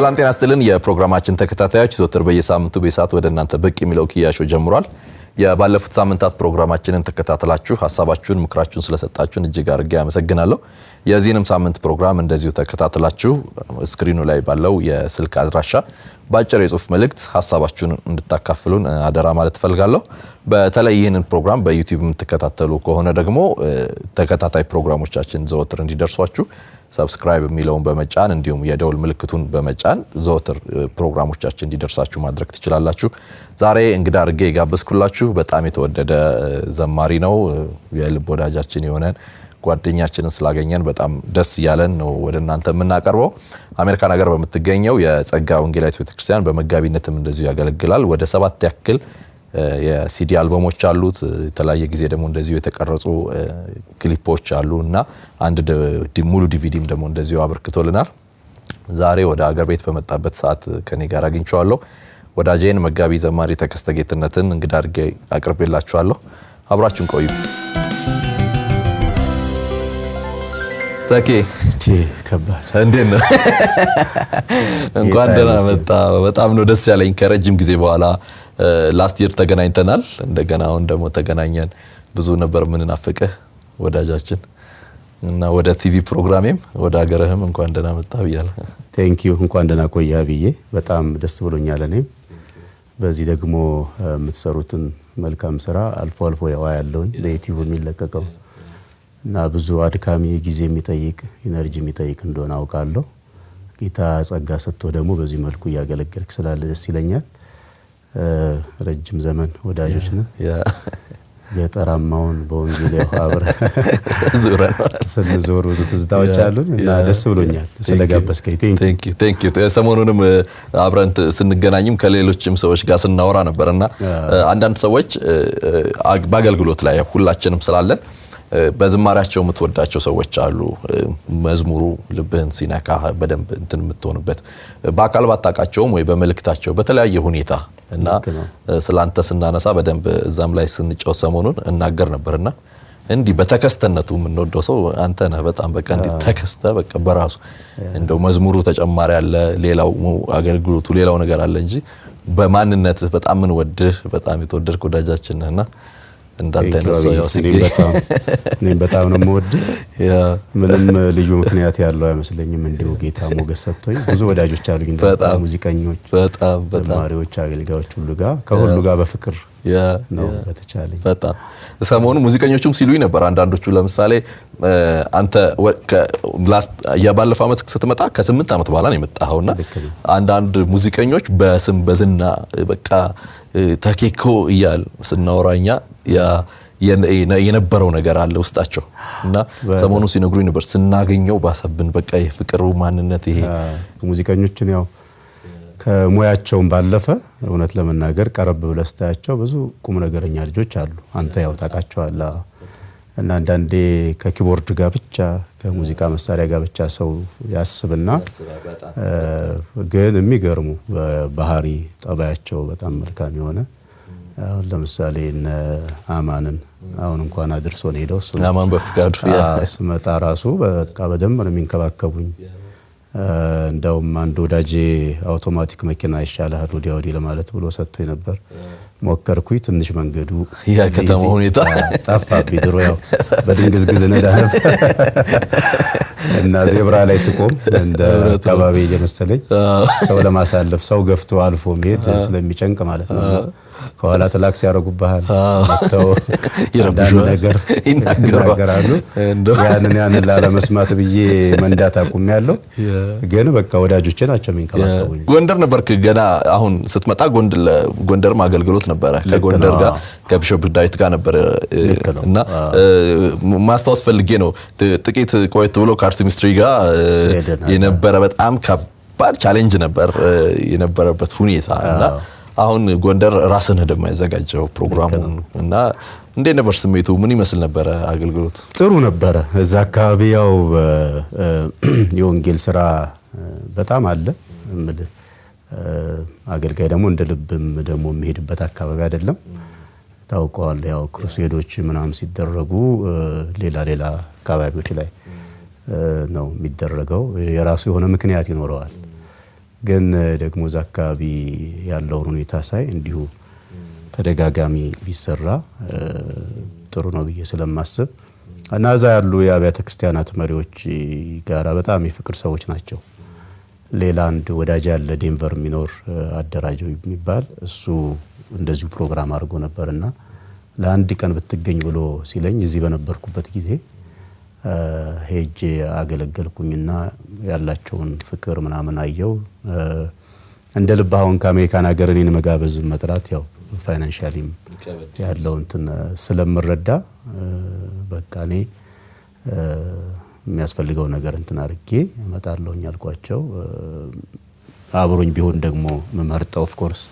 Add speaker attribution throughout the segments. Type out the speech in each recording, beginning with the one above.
Speaker 1: ሰላም ጤና ስጥልን። የፕሮግራማችን ተከታታዮች ዘወትር በየሳምንቱ በሰዓት ወደ እናንተ ብቅ የሚለው ክያሾ ጀምሯል። የባለፉት ሳምንታት ፕሮግራማችንን ተከታትላችሁ ሀሳባችሁን፣ ምክራችሁን ስለሰጣችሁን እጅግ አድርጌ አመሰግናለሁ። የዚህንም ሳምንት ፕሮግራም እንደዚሁ ተከታትላችሁ ስክሪኑ ላይ ባለው የስልክ አድራሻ በአጭር የጽሁፍ መልእክት ሀሳባችሁን እንድታካፍሉን አደራ ማለት እፈልጋለሁ። በተለይ ይህንን ፕሮግራም በዩቲዩብ የምትከታተሉ ከሆነ ደግሞ ተከታታይ ፕሮግራሞቻችን ዘወትር እንዲደርሷችሁ subscribe የሚለውን በመጫን እንዲሁም የደውል ምልክቱን በመጫን ዘወትር ፕሮግራሞቻችን እንዲደርሳችሁ ማድረግ ትችላላችሁ። ዛሬ እንግዳ አድርጌ የጋበዝኩላችሁ በጣም የተወደደ ዘማሪ ነው። የልብ ወዳጃችን የሆነን ጓደኛችንን ስላገኘን በጣም ደስ እያለን ነው ወደ እናንተ የምናቀርበው። አሜሪካን ሀገር በምትገኘው የጸጋ ወንጌላዊት ቤተክርስቲያን በመጋቢነትም እንደዚሁ ያገለግላል። ወደ ሰባት ያክል የሲዲ አልበሞች አሉት። የተለያየ ጊዜ ደግሞ እንደዚሁ የተቀረጹ ክሊፖች አሉ እና አንድ ሙሉ ዲቪዲም ደግሞ እንደዚሁ አበርክቶልናል። ዛሬ ወደ አገር ቤት በመጣበት ሰዓት ከኔ ጋር አግኝቼዋለሁ። ወዳጄን መጋቢ ዘማሪ ተከስተ ጌትነትን እንግዳ አድርጌ አቅርቤላችኋለሁ። አብራችሁን ቆዩ። ተኬ
Speaker 2: ከባድ
Speaker 1: እንዴት ነው? እንኳን ደህና መጣ። በጣም ነው ደስ ያለኝ ከረጅም ጊዜ በኋላ ላስት ይር ተገናኝተናል። እንደገና አሁን ደግሞ ተገናኘን። ብዙ ነበር ምንናፍቅህ ወዳጃችን እና ወደ ቲቪ ፕሮግራሜም ወደ ሀገርህም እንኳን ደህና መጣ ብያለሁ።
Speaker 2: thank you እንኳን ደህና ቆያ ብዬ በጣም ደስ ብሎኛል። እኔም በዚህ ደግሞ የምትሰሩትን መልካም ስራ አልፎ አልፎ አያቸዋለሁኝ በዩቲዩብ የሚለቀቀው እና ብዙ አድካሚ ጊዜ የሚጠይቅ energy የሚጠይቅ እንደሆነ አውቃለሁ። ጌታ ጸጋ ሰጥቶ ደግሞ በዚህ መልኩ እያገለገልክ ስላለ ደስ ይለኛል። ረጅም ዘመን ወዳጆች ነን። ገጠራማውን በወንጌል ያው አብረን ስንዞር ብዙ ትዝታዎች አሉን እና ደስ ብሎኛል ስለጋበዝከኝ።
Speaker 1: thank you። ሰሞኑንም አብረን ስንገናኝም ከሌሎችም ሰዎች ጋር ስናወራ ነበር እና አንዳንድ ሰዎች በአገልግሎት ላይ ሁላችንም ስላለን በዝማሪያቸው የምትወዳቸው ሰዎች አሉ። መዝሙሩ ልብህን ሲነካ በደንብ እንትን የምትሆንበት በአካል ባታውቃቸውም ወይ በመልእክታቸው በተለያየ ሁኔታ እና ስላንተ ስናነሳ በደንብ እዛም ላይ ስንጫወት ሰሞኑን እናገር ነበርና እንዲህ በተከስተነቱ የምንወደው ሰው አንተ ነህ። በጣም በቃ እንዲህ ተከስተ በቃ በራሱ እንደው መዝሙሩ ተጨማሪ አለ፣ ሌላው አገልግሎቱ ሌላው ነገር አለ እንጂ በማንነትህ በጣም ምንወድህ በጣም የተወደድክ ወዳጃችን ነህና እንዳንተ ያው ሲገኝ
Speaker 2: እኔም በጣም ነው የምወድህ። ምንም ልዩ ምክንያት ያለው አይመስለኝም። እንዲሁ ጌታ ሞገስ ሰጥቶኝ ብዙ ወዳጆች አሉኝ፣ ሙዚቀኞች፣
Speaker 1: በጣም
Speaker 2: ዘማሪዎች፣ አገልጋዮች ሁሉ ጋር ከሁሉ ጋር በፍቅር ነው በተቻለኝ።
Speaker 1: በጣም ሰሞኑ ሙዚቀኞቹም ሲሉኝ ነበር አንዳንዶቹ። ለምሳሌ አንተ የባለፈው ዓመት ስትመጣ ከስምንት ዓመት በኋላ ነው የመጣኸውና አንዳንድ ሙዚቀኞች በስም በዝና በቃ ተኬኮ እያል ስናወራኛ የነበረው ነገር አለ ውስጣቸው እና ሰሞኑ ሲነግሩኝ ነበር ስናገኘው ባሰብን በቃ የፍቅሩ ማንነት ይሄ
Speaker 2: ሙዚቀኞችን ያው ከሙያቸውም ባለፈ እውነት ለመናገር ቀረብ ብለህ ስታያቸው ብዙ ቁም ነገረኛ ልጆች አሉ። አንተ ያው ታውቃቸዋለህ። እና አንዳንዴ ከኪቦርድ ጋር ብቻ ከሙዚቃ መሳሪያ ጋር ብቻ ሰው ያስብና ግን የሚገርሙ ባህሪ ጠባያቸው በጣም መልካም የሆነ አሁን ለምሳሌ እነ አማንን አሁን እንኳን አድርሶን ሄደው
Speaker 1: አማን በፍቃዱ
Speaker 2: ስመጣ ራሱ በቃ በደንብ ነው የሚንከባከቡኝ። እንደውም አንድ ወዳጄ አውቶማቲክ መኪና ይሻልሃል ወዲያ ወዲህ ለማለት ብሎ ሰጥቶ ነበር። ሞከርኩኝ። ትንሽ መንገዱ
Speaker 1: ያ ከተማ ሁኔታ
Speaker 2: ጠፋብኝ። ድሮ ያው በድንግዝግዝ ነዳ ነበር እና ዜብራ ላይ ስቆም እንደ አካባቢ እየመሰለኝ ሰው ለማሳለፍ ሰው ገፍቶ አልፎ መሄድ ስለሚጨንቅ ማለት ነው። ከኋላ ክላክስ ያደርጉብሃል፣ መጥተው ነገር ይናገራሉ። ያንን ያንን ላለመስማት ብዬ መንዳት አቁሜ ያለው ግን በቃ ወዳጆቼ ናቸው የሚንከባከቡኝ።
Speaker 1: ጎንደር ነበርክ ገና አሁን ስትመጣ ጎንደርም አገልግሎት ነበረ። ከጎንደር ጋር ከቢሾፕ ዳዊት ጋር ነበረ። እና ማስታወስ ፈልጌ ነው። ጥቂት ቆየት ብሎ ከአርት ሚኒስትሪ ጋር የነበረ በጣም ከባድ challenge ነበር። የነበረበት ሁኔታ እና አሁን ጎንደር ራስን ደግሞ ያዘጋጀው ፕሮግራሙን እና እንዴት ነበር ስሜቱ? ምን ይመስል ነበረ አገልግሎት?
Speaker 2: ጥሩ ነበረ። እዛ አካባቢ ያው የወንጌል ስራ በጣም አለ አገልጋይ ደግሞ እንደ ልብም ደግሞ የሚሄድበት አካባቢ አይደለም። ታውቀዋል። ያው crusade ኦች ምናምን ሲደረጉ ሌላ ሌላ አካባቢዎች ላይ ነው የሚደረገው። የራሱ የሆነ ምክንያት ይኖረዋል። ግን ደግሞ እዛ አካባቢ ያለውን ሁኔታ ሳይ እንዲሁ ተደጋጋሚ ቢሰራ ጥሩ ነው ብዬ ስለማስብ እና እዛ ያሉ የአብያተ ክርስቲያናት መሪዎች ጋራ በጣም የፍቅር ሰዎች ናቸው። ሌላ አንድ ወዳጅ ያለ ዴንቨር የሚኖር አደራጀው የሚባል እሱ እንደዚሁ ፕሮግራም አድርጎ ነበርና ለአንድ ቀን ብትገኝ ብሎ ሲለኝ እዚህ በነበርኩበት ጊዜ ሄጄ አገለገልኩኝና ያላቸውን ፍቅር ምናምን አየው። እንደ ልብ አሁን ከአሜሪካን ሀገር እኔን መጋበዝ መጥራት ያው ፋይናንሻሊም ያለው እንትን ስለምረዳ በቃ እኔ የሚያስፈልገው ነገር እንትን አድርጌ እመጣለሁኝ አልኳቸው። አብሮኝ ቢሆን ደግሞ የምመርጠው of course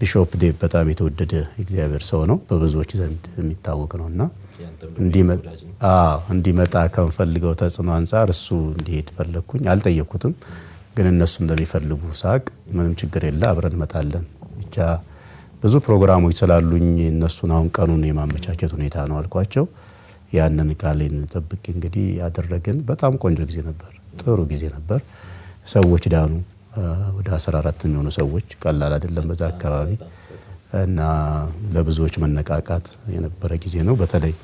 Speaker 2: ቢሾፕ ዴቭ በጣም የተወደደ እግዚአብሔር ሰው ነው፣ በብዙዎች ዘንድ የሚታወቅ ነው እና እንዲመጣ ከምፈልገው ተጽዕኖ አንጻር እሱ እንዲሄድ ፈለግኩኝ። አልጠየቅኩትም፣ ግን እነሱ እንደሚፈልጉ ሳውቅ ምንም ችግር የለ አብረን እንመጣለን። ብቻ ብዙ ፕሮግራሞች ስላሉኝ እነሱን አሁን ቀኑን የማመቻቸት ሁኔታ ነው አልኳቸው። ያንን ቃሌን ጠብቄ እንግዲህ ያደረግን በጣም ቆንጆ ጊዜ ነበር፣ ጥሩ ጊዜ ነበር። ሰዎች ዳኑ። ወደ 14 የሚሆኑ ሰዎች ቀላል አይደለም በዛ አካባቢ እና ለብዙዎች መነቃቃት የነበረ ጊዜ ነው። በተለይ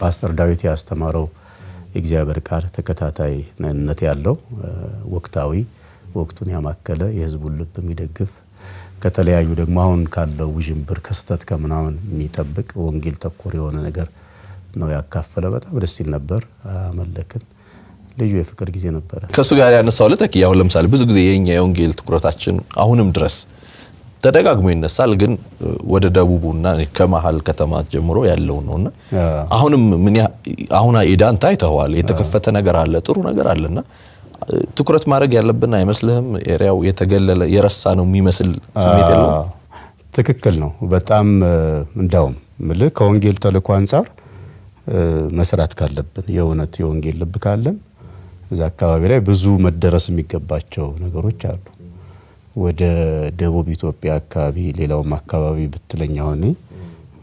Speaker 2: ፓስተር ዳዊት ያስተማረው የእግዚአብሔር ቃል ተከታታይነት ያለው ወቅታዊ ወቅቱን ያማከለ የሕዝቡን ልብ የሚደግፍ ከተለያዩ ደግሞ አሁን ካለው ውዥንብር ከስተት ከምናምን የሚጠብቅ ወንጌል ተኮር የሆነ ነገር ነው ያካፈለ። በጣም ደስ ይል ነበር። አመለክን። ልዩ የፍቅር ጊዜ ነበረ።
Speaker 1: ከእሱ ጋር ያነሳው ለተኪ አሁን ለምሳሌ ብዙ ጊዜ የኛ የወንጌል ትኩረታችን አሁንም ድረስ ተደጋግሞ ይነሳል፣ ግን ወደ ደቡቡና ከመሀል ከተማ ጀምሮ ያለው ነውና አሁንም ምን አሁን ኤዳንታ አይተኸዋል። የተከፈተ ነገር አለ፣ ጥሩ ነገር አለና ትኩረት ማድረግ ያለብን አይመስልህም? ኤሪያው የተገለለ የረሳ ነው የሚመስል ስሜት የለው?
Speaker 2: ትክክል ነው። በጣም እንዳውም ምልህ ከወንጌል ተልእኮ አንጻር መስራት ካለብን የእውነት የወንጌል ልብ ካለን እዛ አካባቢ ላይ ብዙ መደረስ የሚገባቸው ነገሮች አሉ። ወደ ደቡብ ኢትዮጵያ አካባቢ ሌላውም አካባቢ ብትለኛ ሆኔ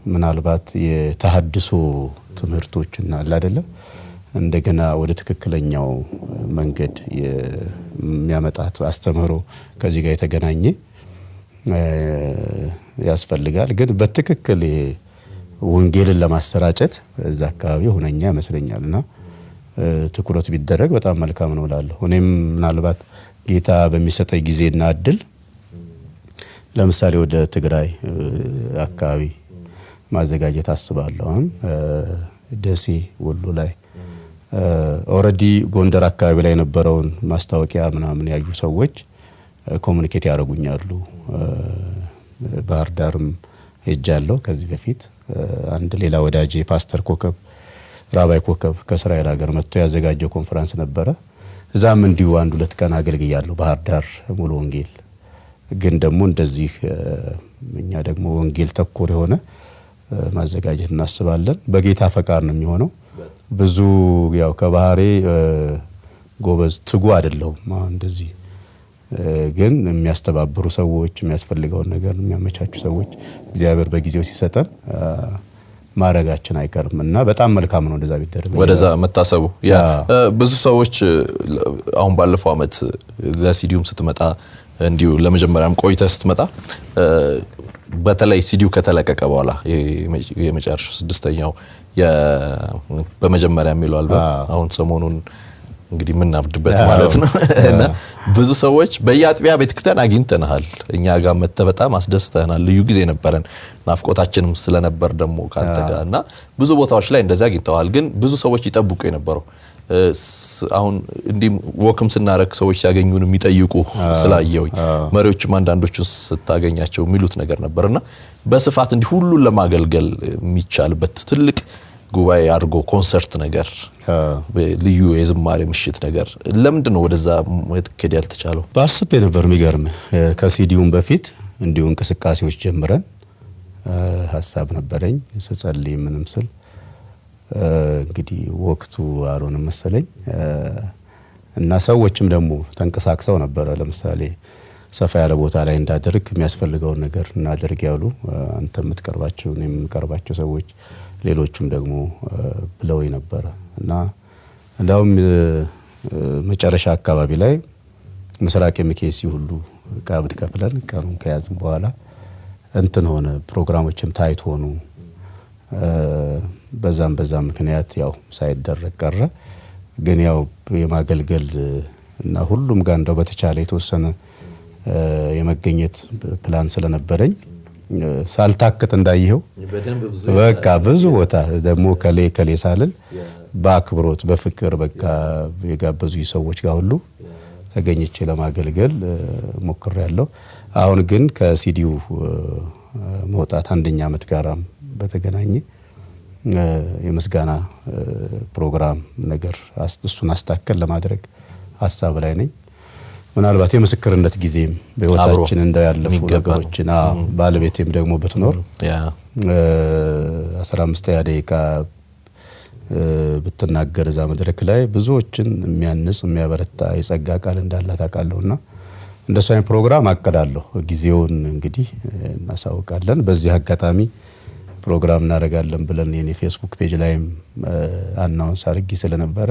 Speaker 2: ምናልባት የተሀድሶ ትምህርቶችና አለ አይደለ እንደገና ወደ ትክክለኛው መንገድ የሚያመጣት አስተምህሮ ከዚህ ጋር የተገናኘ ያስፈልጋል። ግን በትክክል ወንጌልን ለማሰራጨት እዛ አካባቢ ሁነኛ ይመስለኛል እና ትኩረት ቢደረግ በጣም መልካም ነው እላለሁ። እኔም ምናልባት ጌታ በሚሰጠኝ ጊዜና እድል ለምሳሌ ወደ ትግራይ አካባቢ ማዘጋጀት አስባለሁ። ደሴ፣ ወሎ ላይ already ጎንደር አካባቢ ላይ የነበረውን ማስታወቂያ ምናምን ያዩ ሰዎች communicate ያደርጉኛሉ። ባህር ዳርም ሄጃለሁ ከዚህ በፊት አንድ ሌላ ወዳጄ ፓስተር ኮከብ ራባይ ኮከብ ከእስራኤል ሀገር መጥቶ ያዘጋጀው ኮንፈረንስ ነበረ። እዛም እንዲሁ አንድ ሁለት ቀን አገልግያለሁ። ባህር ዳር ሙሉ ወንጌል ግን ደግሞ እንደዚህ እኛ ደግሞ ወንጌል ተኮር የሆነ ማዘጋጀት እናስባለን። በጌታ ፈቃድ ነው የሚሆነው። ብዙ ያው ከባህሬ ጎበዝ ትጉ አይደለሁም። እንደዚህ ግን የሚያስተባብሩ ሰዎች፣ የሚያስፈልገውን ነገር የሚያመቻቹ ሰዎች እግዚአብሔር በጊዜው ሲሰጠን ማድረጋችን አይቀርም እና በጣም መልካም ነው እንደዛ ቢደረግ
Speaker 1: ወደዛ መታሰቡ። ያ ብዙ ሰዎች አሁን ባለፈው አመት ለሲዲዩም ስትመጣ እንዲሁ ለመጀመሪያም ቆይተ ስትመጣ በተለይ ሲዲዩ ከተለቀቀ በኋላ የመጨረሻው ስድስተኛው በመጀመሪያ የሚለው አልበም አሁን ሰሞኑን እንግዲህ የምናብድበት ማለት ነው እና ብዙ ሰዎች በየአጥቢያ ቤተክርስቲያን አግኝተንሃል። እኛ ጋር መጥተህ በጣም አስደስተናል። ልዩ ጊዜ ነበረን። ናፍቆታችንም ስለነበር ደግሞ ከአንተ ጋር እና ብዙ ቦታዎች ላይ እንደዚህ አግኝተዋል። ግን ብዙ ሰዎች ይጠብቁ የነበረው አሁን እንዲህ ወክም ስናረግ ሰዎች ሲያገኙን የሚጠይቁ ስላየሁኝ መሪዎችም አንዳንዶቹን ስታገኛቸው የሚሉት ነገር ነበርና በስፋት እንዲህ ሁሉን ለማገልገል የሚቻልበት ትልቅ ጉባኤ አድርጎ ኮንሰርት ነገር ልዩ የዝማሬ ምሽት ነገር ለምንድን ነው ወደዛ መኬድ ያልተቻለው?
Speaker 2: አስቤ ነበር። የሚገርም ከሲዲውም በፊት እንዲሁ እንቅስቃሴዎች ጀምረን ሀሳብ ነበረኝ ስጸልይ ምንም ስል እንግዲህ ወቅቱ አልሆነም መሰለኝ እና ሰዎችም ደግሞ ተንቀሳቅሰው ነበረ። ለምሳሌ ሰፋ ያለ ቦታ ላይ እንዳደርግ የሚያስፈልገውን ነገር እናደርግ ያሉ አንተ የምትቀርባቸው እኔ የምንቀርባቸው ሰዎች ሌሎቹም ደግሞ ብለው ነበረ እና እንዳውም መጨረሻ አካባቢ ላይ ምስራቅ የሚኬሲ ሁሉ ቀብድ ከፍለን ቀኑን ከያዝን በኋላ እንትን ሆነ። ፕሮግራሞችም ታይት ሆኑ። በዛም በዛም ምክንያት ያው ሳይደረግ ቀረ። ግን ያው የማገልገል እና ሁሉም ጋር እንደው በተቻለ የተወሰነ የመገኘት ፕላን ስለነበረኝ ሳልታክት እንዳየኸው በቃ ብዙ ቦታ ደግሞ ከሌ ከሌ ሳልል በአክብሮት በፍቅር በቃ የጋበዙ ሰዎች ጋር ሁሉ ተገኝቼ ለማገልገል ሞክሬያለሁ። አሁን ግን ከሲዲው መውጣት አንደኛ ዓመት ጋራም በተገናኘ የምስጋና ፕሮግራም ነገር እሱን አስታከል ለማድረግ ሀሳብ ላይ ነኝ። ምናልባት የምስክርነት ጊዜም በህይወታችን እንደው ያለፉ ነገሮችን ባለቤቴም ደግሞ ብትኖር አስራ አምስተኛ ደቂቃ ብትናገር እዛ መድረክ ላይ ብዙዎችን የሚያንጽ የሚያበረታ የጸጋ ቃል እንዳላት አውቃለሁና እንደሱ አይነት ፕሮግራም አቅዳለሁ። ጊዜውን እንግዲህ እናሳውቃለን። በዚህ አጋጣሚ ፕሮግራም እናደርጋለን ብለን የኔ ፌስቡክ page ላይም announce አድርጌ ስለነበረ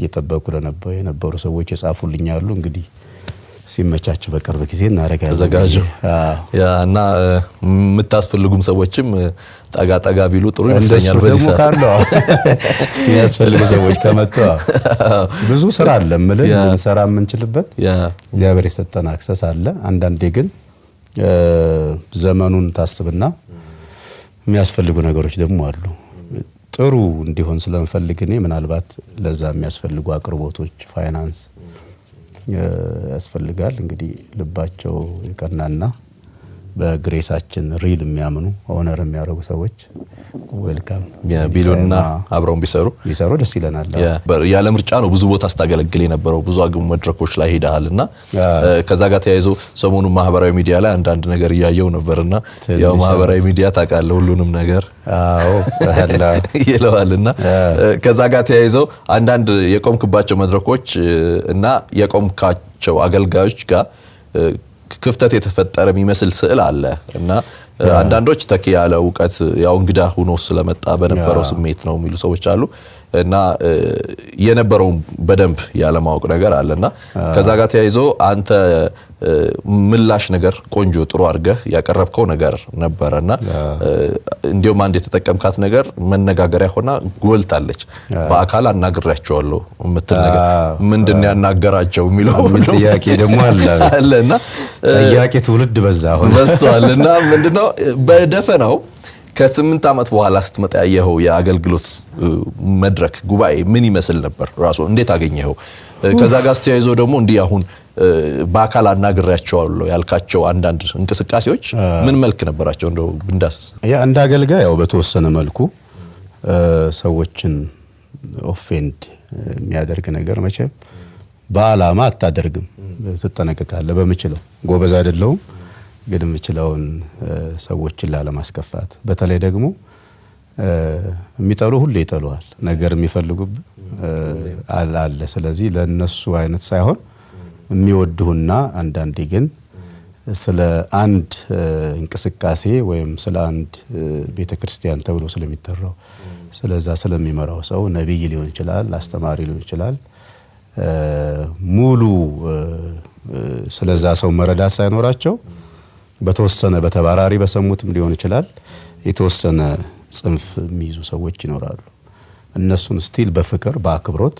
Speaker 2: እየጠበቁ ለነበሩ የነበሩ ሰዎች የጻፉልኝ አሉ። እንግዲህ ሲመቻች በቅርብ ጊዜ እናደርጋለን።
Speaker 1: ተዘጋጁ እና የምታስፈልጉም ሰዎችም ጠጋ ጠጋ ቢሉ ጥሩ ይመስለኛል። በዚህ ሰዓት
Speaker 2: ካለው የሚያስፈልጉ ሰዎች ከመጡ ብዙ ስራ አለ ምልህ ልንሰራ የምንችልበት እግዚአብሔር የሰጠን access አለ። አንዳንዴ ግን ዘመኑን ታስብና የሚያስፈልጉ ነገሮች ደግሞ አሉ። ጥሩ እንዲሆን ስለምፈልግ እኔ ምናልባት ለዛ የሚያስፈልጉ አቅርቦቶች ፋይናንስ ያስፈልጋል። እንግዲህ ልባቸው የቀናና በ grace ኣችን really የሚያምኑ honor የሚያደርጉ ሰዎች ዌልካም
Speaker 1: ቢሉና አብረውን ቢሰሩ
Speaker 2: ቢሰሩ ደስ ይለናል።
Speaker 1: ያለ ምርጫ ነው ብዙ ቦታ ስታገለግል የነበረው ብዙ አግሙ መድረኮች ላይ ሄደሃል እና ከዛ ጋር ተያይዞ ሰሞኑን ማህበራዊ ሚዲያ ላይ አንዳንድ ነገር እያየው ነበርና ያው ማህበራዊ ሚዲያ ታውቃለህ ሁሉንም ነገር
Speaker 2: አዎ
Speaker 1: ይለዋል እና ከዛ ጋር ተያይዘው አንዳንድ የቆምክባቸው መድረኮች እና የቆምካቸው አገልጋዮች ጋር ክፍተት የተፈጠረ የሚመስል ስዕል አለ እና አንዳንዶች ተኪ ያለ እውቀት ያው እንግዳ ሆኖ ስለመጣ በነበረው ስሜት ነው የሚሉ ሰዎች አሉ እና የነበረውን በደንብ ያለማወቅ ነገር አለ እና ከዛ ጋር ተያይዞ አንተ ምላሽ ነገር ቆንጆ ጥሩ አድርገህ ያቀረብከው ነገር ነበረ እና እንዲሁም አንድ የተጠቀምካት ነገር መነጋገሪያ ሆና ጎልታለች። በአካል አናግሬያቸዋለሁ የምትል ነገር ምንድን ያናገራቸው የሚለው
Speaker 2: ጥያቄ ደግሞ አለ
Speaker 1: አለ እና
Speaker 2: ጥያቄ ትውልድ በዛ ሆነ
Speaker 1: በዝተዋል እና ምንድነው በደፈናው ከስምንት ዓመት በኋላ ስትመጣ ያየኸው የአገልግሎት መድረክ ጉባኤ ምን ይመስል ነበር? ራሱ እንዴት አገኘኸው? ከዛ ጋር ስተያይዞ ደግሞ እንዲህ አሁን በአካል አናግሬያቸዋለሁ ያልካቸው አንዳንድ እንቅስቃሴዎች ምን መልክ ነበራቸው? እንደው ብንዳስስ።
Speaker 2: ያ እንደ አገልጋይ ያው በተወሰነ መልኩ ሰዎችን ኦፌንድ የሚያደርግ ነገር መቼም በዓላማ አታደርግም፣ ትጠነቀቃለህ። በምችለው ጎበዝ አይደለሁም ግን የምችለውን ሰዎችን ላለማስከፋት በተለይ ደግሞ የሚጠሉ ሁሉ ይጠሉሃል። ነገር የሚፈልጉብ አለ። ስለዚህ ለነሱ አይነት ሳይሆን የሚወድሁና አንዳንዴ ግን ስለ አንድ እንቅስቃሴ ወይም ስለ አንድ ቤተ ክርስቲያን ተብሎ ስለሚጠራው ስለዛ ስለሚመራው ሰው ነቢይ ሊሆን ይችላል፣ አስተማሪ ሊሆን ይችላል ሙሉ ስለዛ ሰው መረዳት ሳይኖራቸው በተወሰነ በተባራሪ በሰሙትም ሊሆን ይችላል የተወሰነ ጽንፍ የሚይዙ ሰዎች ይኖራሉ። እነሱን still በፍቅር በአክብሮት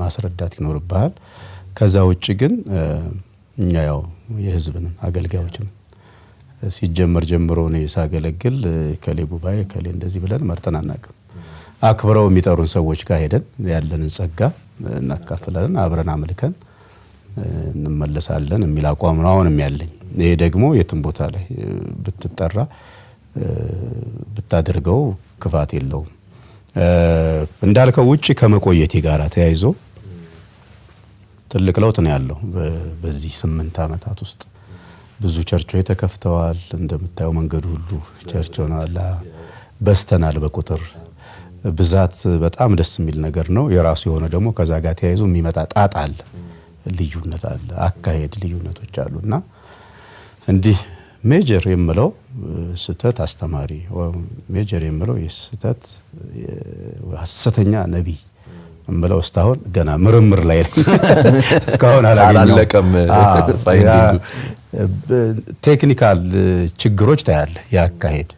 Speaker 2: ማስረዳት ይኖርብሃል። ከዛ ውጭ ግን እኛ ያው የህዝብን አገልጋዮችን ሲጀመር ጀምሮ እኔ ሳገለግል ከሌ ጉባኤ ከሌ እንደዚህ ብለን መርጠን አናውቅም። አክብረው የሚጠሩን ሰዎች ጋር ሄደን ያለንን ጸጋ እናካፍላለን፣ አብረን አምልከን እንመለሳለን የሚል አቋም ነው አሁንም ያለኝ። ይሄ ደግሞ የትም ቦታ ላይ ብትጠራ ብታደርገው ክፋት የለውም። እንዳልከው ውጭ ከመቆየቴ ጋር ተያይዞ ትልቅ ለውጥ ነው ያለው። በዚህ ስምንት ዓመታት ውስጥ ብዙ ቸርቾች ተከፍተዋል። እንደምታየው መንገዱ ሁሉ church ሆነዋል። በስተናል በቁጥር ብዛት በጣም ደስ የሚል ነገር ነው። የራሱ የሆነ ደግሞ ከዛ ጋር ተያይዞ የሚመጣ ጣጣ አለ፣ ልዩነት አለ፣ አካሄድ ልዩነቶች አሉ እና እንዲህ major የምለው ስህተት አስተማሪ major የምለው የስህተት ሐሰተኛ ነቢይ እምለው እስካሁን ገና ምርምር ላይ እስካሁን
Speaker 1: አላለቀም
Speaker 2: technical ችግሮች ታያለ። ያካሄድ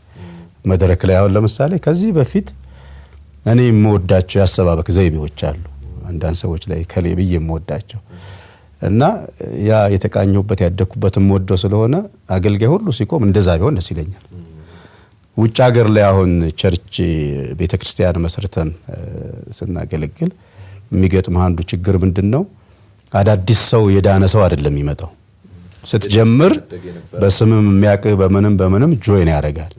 Speaker 2: መድረክ ላይ አሁን ለምሳሌ ከዚህ በፊት እኔ የምወዳቸው የአሰባበክ ዘይቤዎች አሉ። አንዳንድ ሰዎች ላይ ከሌ ብዬ የምወዳቸው እና ያ የተቃኘሁበት ያደግኩበት የምወደው ስለሆነ አገልጋይ ሁሉ ሲቆም እንደዛ ቢሆን ደስ ይለኛል። ውጭ ሀገር ላይ አሁን church ቤተ ክርስቲያን መስርተን ስናገለግል የሚገጥም አንዱ ችግር ምንድን ነው? አዳዲስ ሰው የዳነ ሰው አይደለም የሚመጣው። ስትጀምር በስምም የሚያቅህ በምንም በምንም join ያደርጋል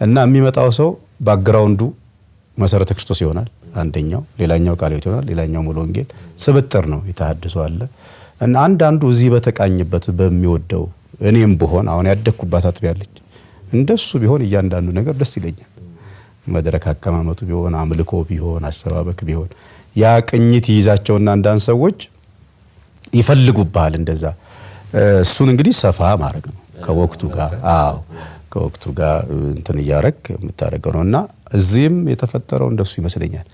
Speaker 2: እና የሚመጣው ሰው background ኡ መሠረተ ክርስቶስ ይሆናል አንደኛው፣ ሌላኛው ቃለ ሕይወት ይሆናል፣ ሌላኛው ሙሉ ወንጌል ስብጥር ነው። የተሐድሶ አለ። እና አንዳንዱ እዚህ በተቃኝበት በሚወደው እኔም ብሆን አሁን ያደግኩባት አጥቢያ አለች። እንደሱ ቢሆን እያንዳንዱ ነገር ደስ ይለኛል። መድረክ አቀማመጡ ቢሆን አምልኮ ቢሆን አሰባበክ ቢሆን ያ ቅኝት ይይዛቸውና አንዳንድ ሰዎች ይፈልጉብሃል እንደዛ። እሱን እንግዲህ ሰፋ ማድረግ ነው ከወቅቱ ጋር። አዎ ከወቅቱ ጋር እንትን እያረግ የምታደርገው ነው እና እዚህም የተፈጠረው እንደሱ ይመስለኛል።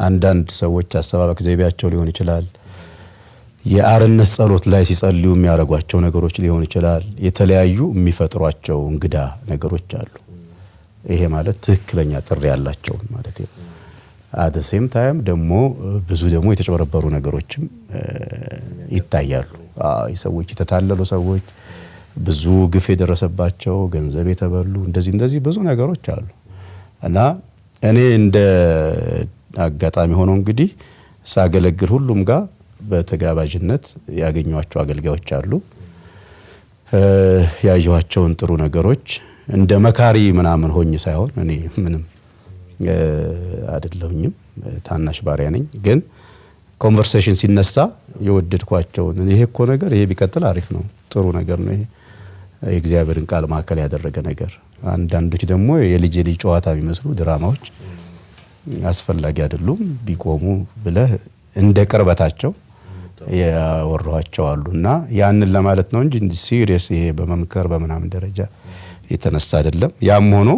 Speaker 2: አንዳንድ ሰዎች አሰባበክ ዘይቤያቸው ሊሆን ይችላል። የአርነት ጸሎት ላይ ሲጸልዩ የሚያደርጓቸው ነገሮች ሊሆን ይችላል። የተለያዩ የሚፈጥሯቸው እንግዳ ነገሮች አሉ። ይሄ ማለት ትክክለኛ ጥሪ ያላቸውን ማለት ነው። at same time ደግሞ ብዙ ደግሞ የተጨበረበሩ ነገሮችም ይታያሉ። ሰዎች የተታለሉ ሰዎች ብዙ ግፍ የደረሰባቸው ገንዘብ የተበሉ እንደዚህ እንደዚህ ብዙ ነገሮች አሉ እና እኔ እንደ አጋጣሚ ሆኖ እንግዲህ ሳገለግል ሁሉም ጋር በተጋባዥነት ያገኟቸው አገልጋዮች አሉ። ያየኋቸውን ጥሩ ነገሮች እንደ መካሪ ምናምን ሆኜ ሳይሆን እኔ ምንም አይደለሁኝም ታናሽ ባሪያ ነኝ። ግን conversation ሲነሳ የወደድኳቸውን ይሄ እኮ ነገር ይሄ ቢቀጥል አሪፍ ነው፣ ጥሩ ነገር ነው፣ ይሄ የእግዚአብሔርን ቃል ማዕከል ያደረገ ነገር። አንዳንዶች ደግሞ የልጅ የልጅ ጨዋታ የሚመስሉ ድራማዎች አስፈላጊ አይደሉም ቢቆሙ ብለህ እንደ ቅርበታቸው ያወራኋቸው አሉ እና ያንን ለማለት ነው እንጂ serious ይሄ በመምከር በምናምን ደረጃ የተነሳ አይደለም። ያም ሆኖ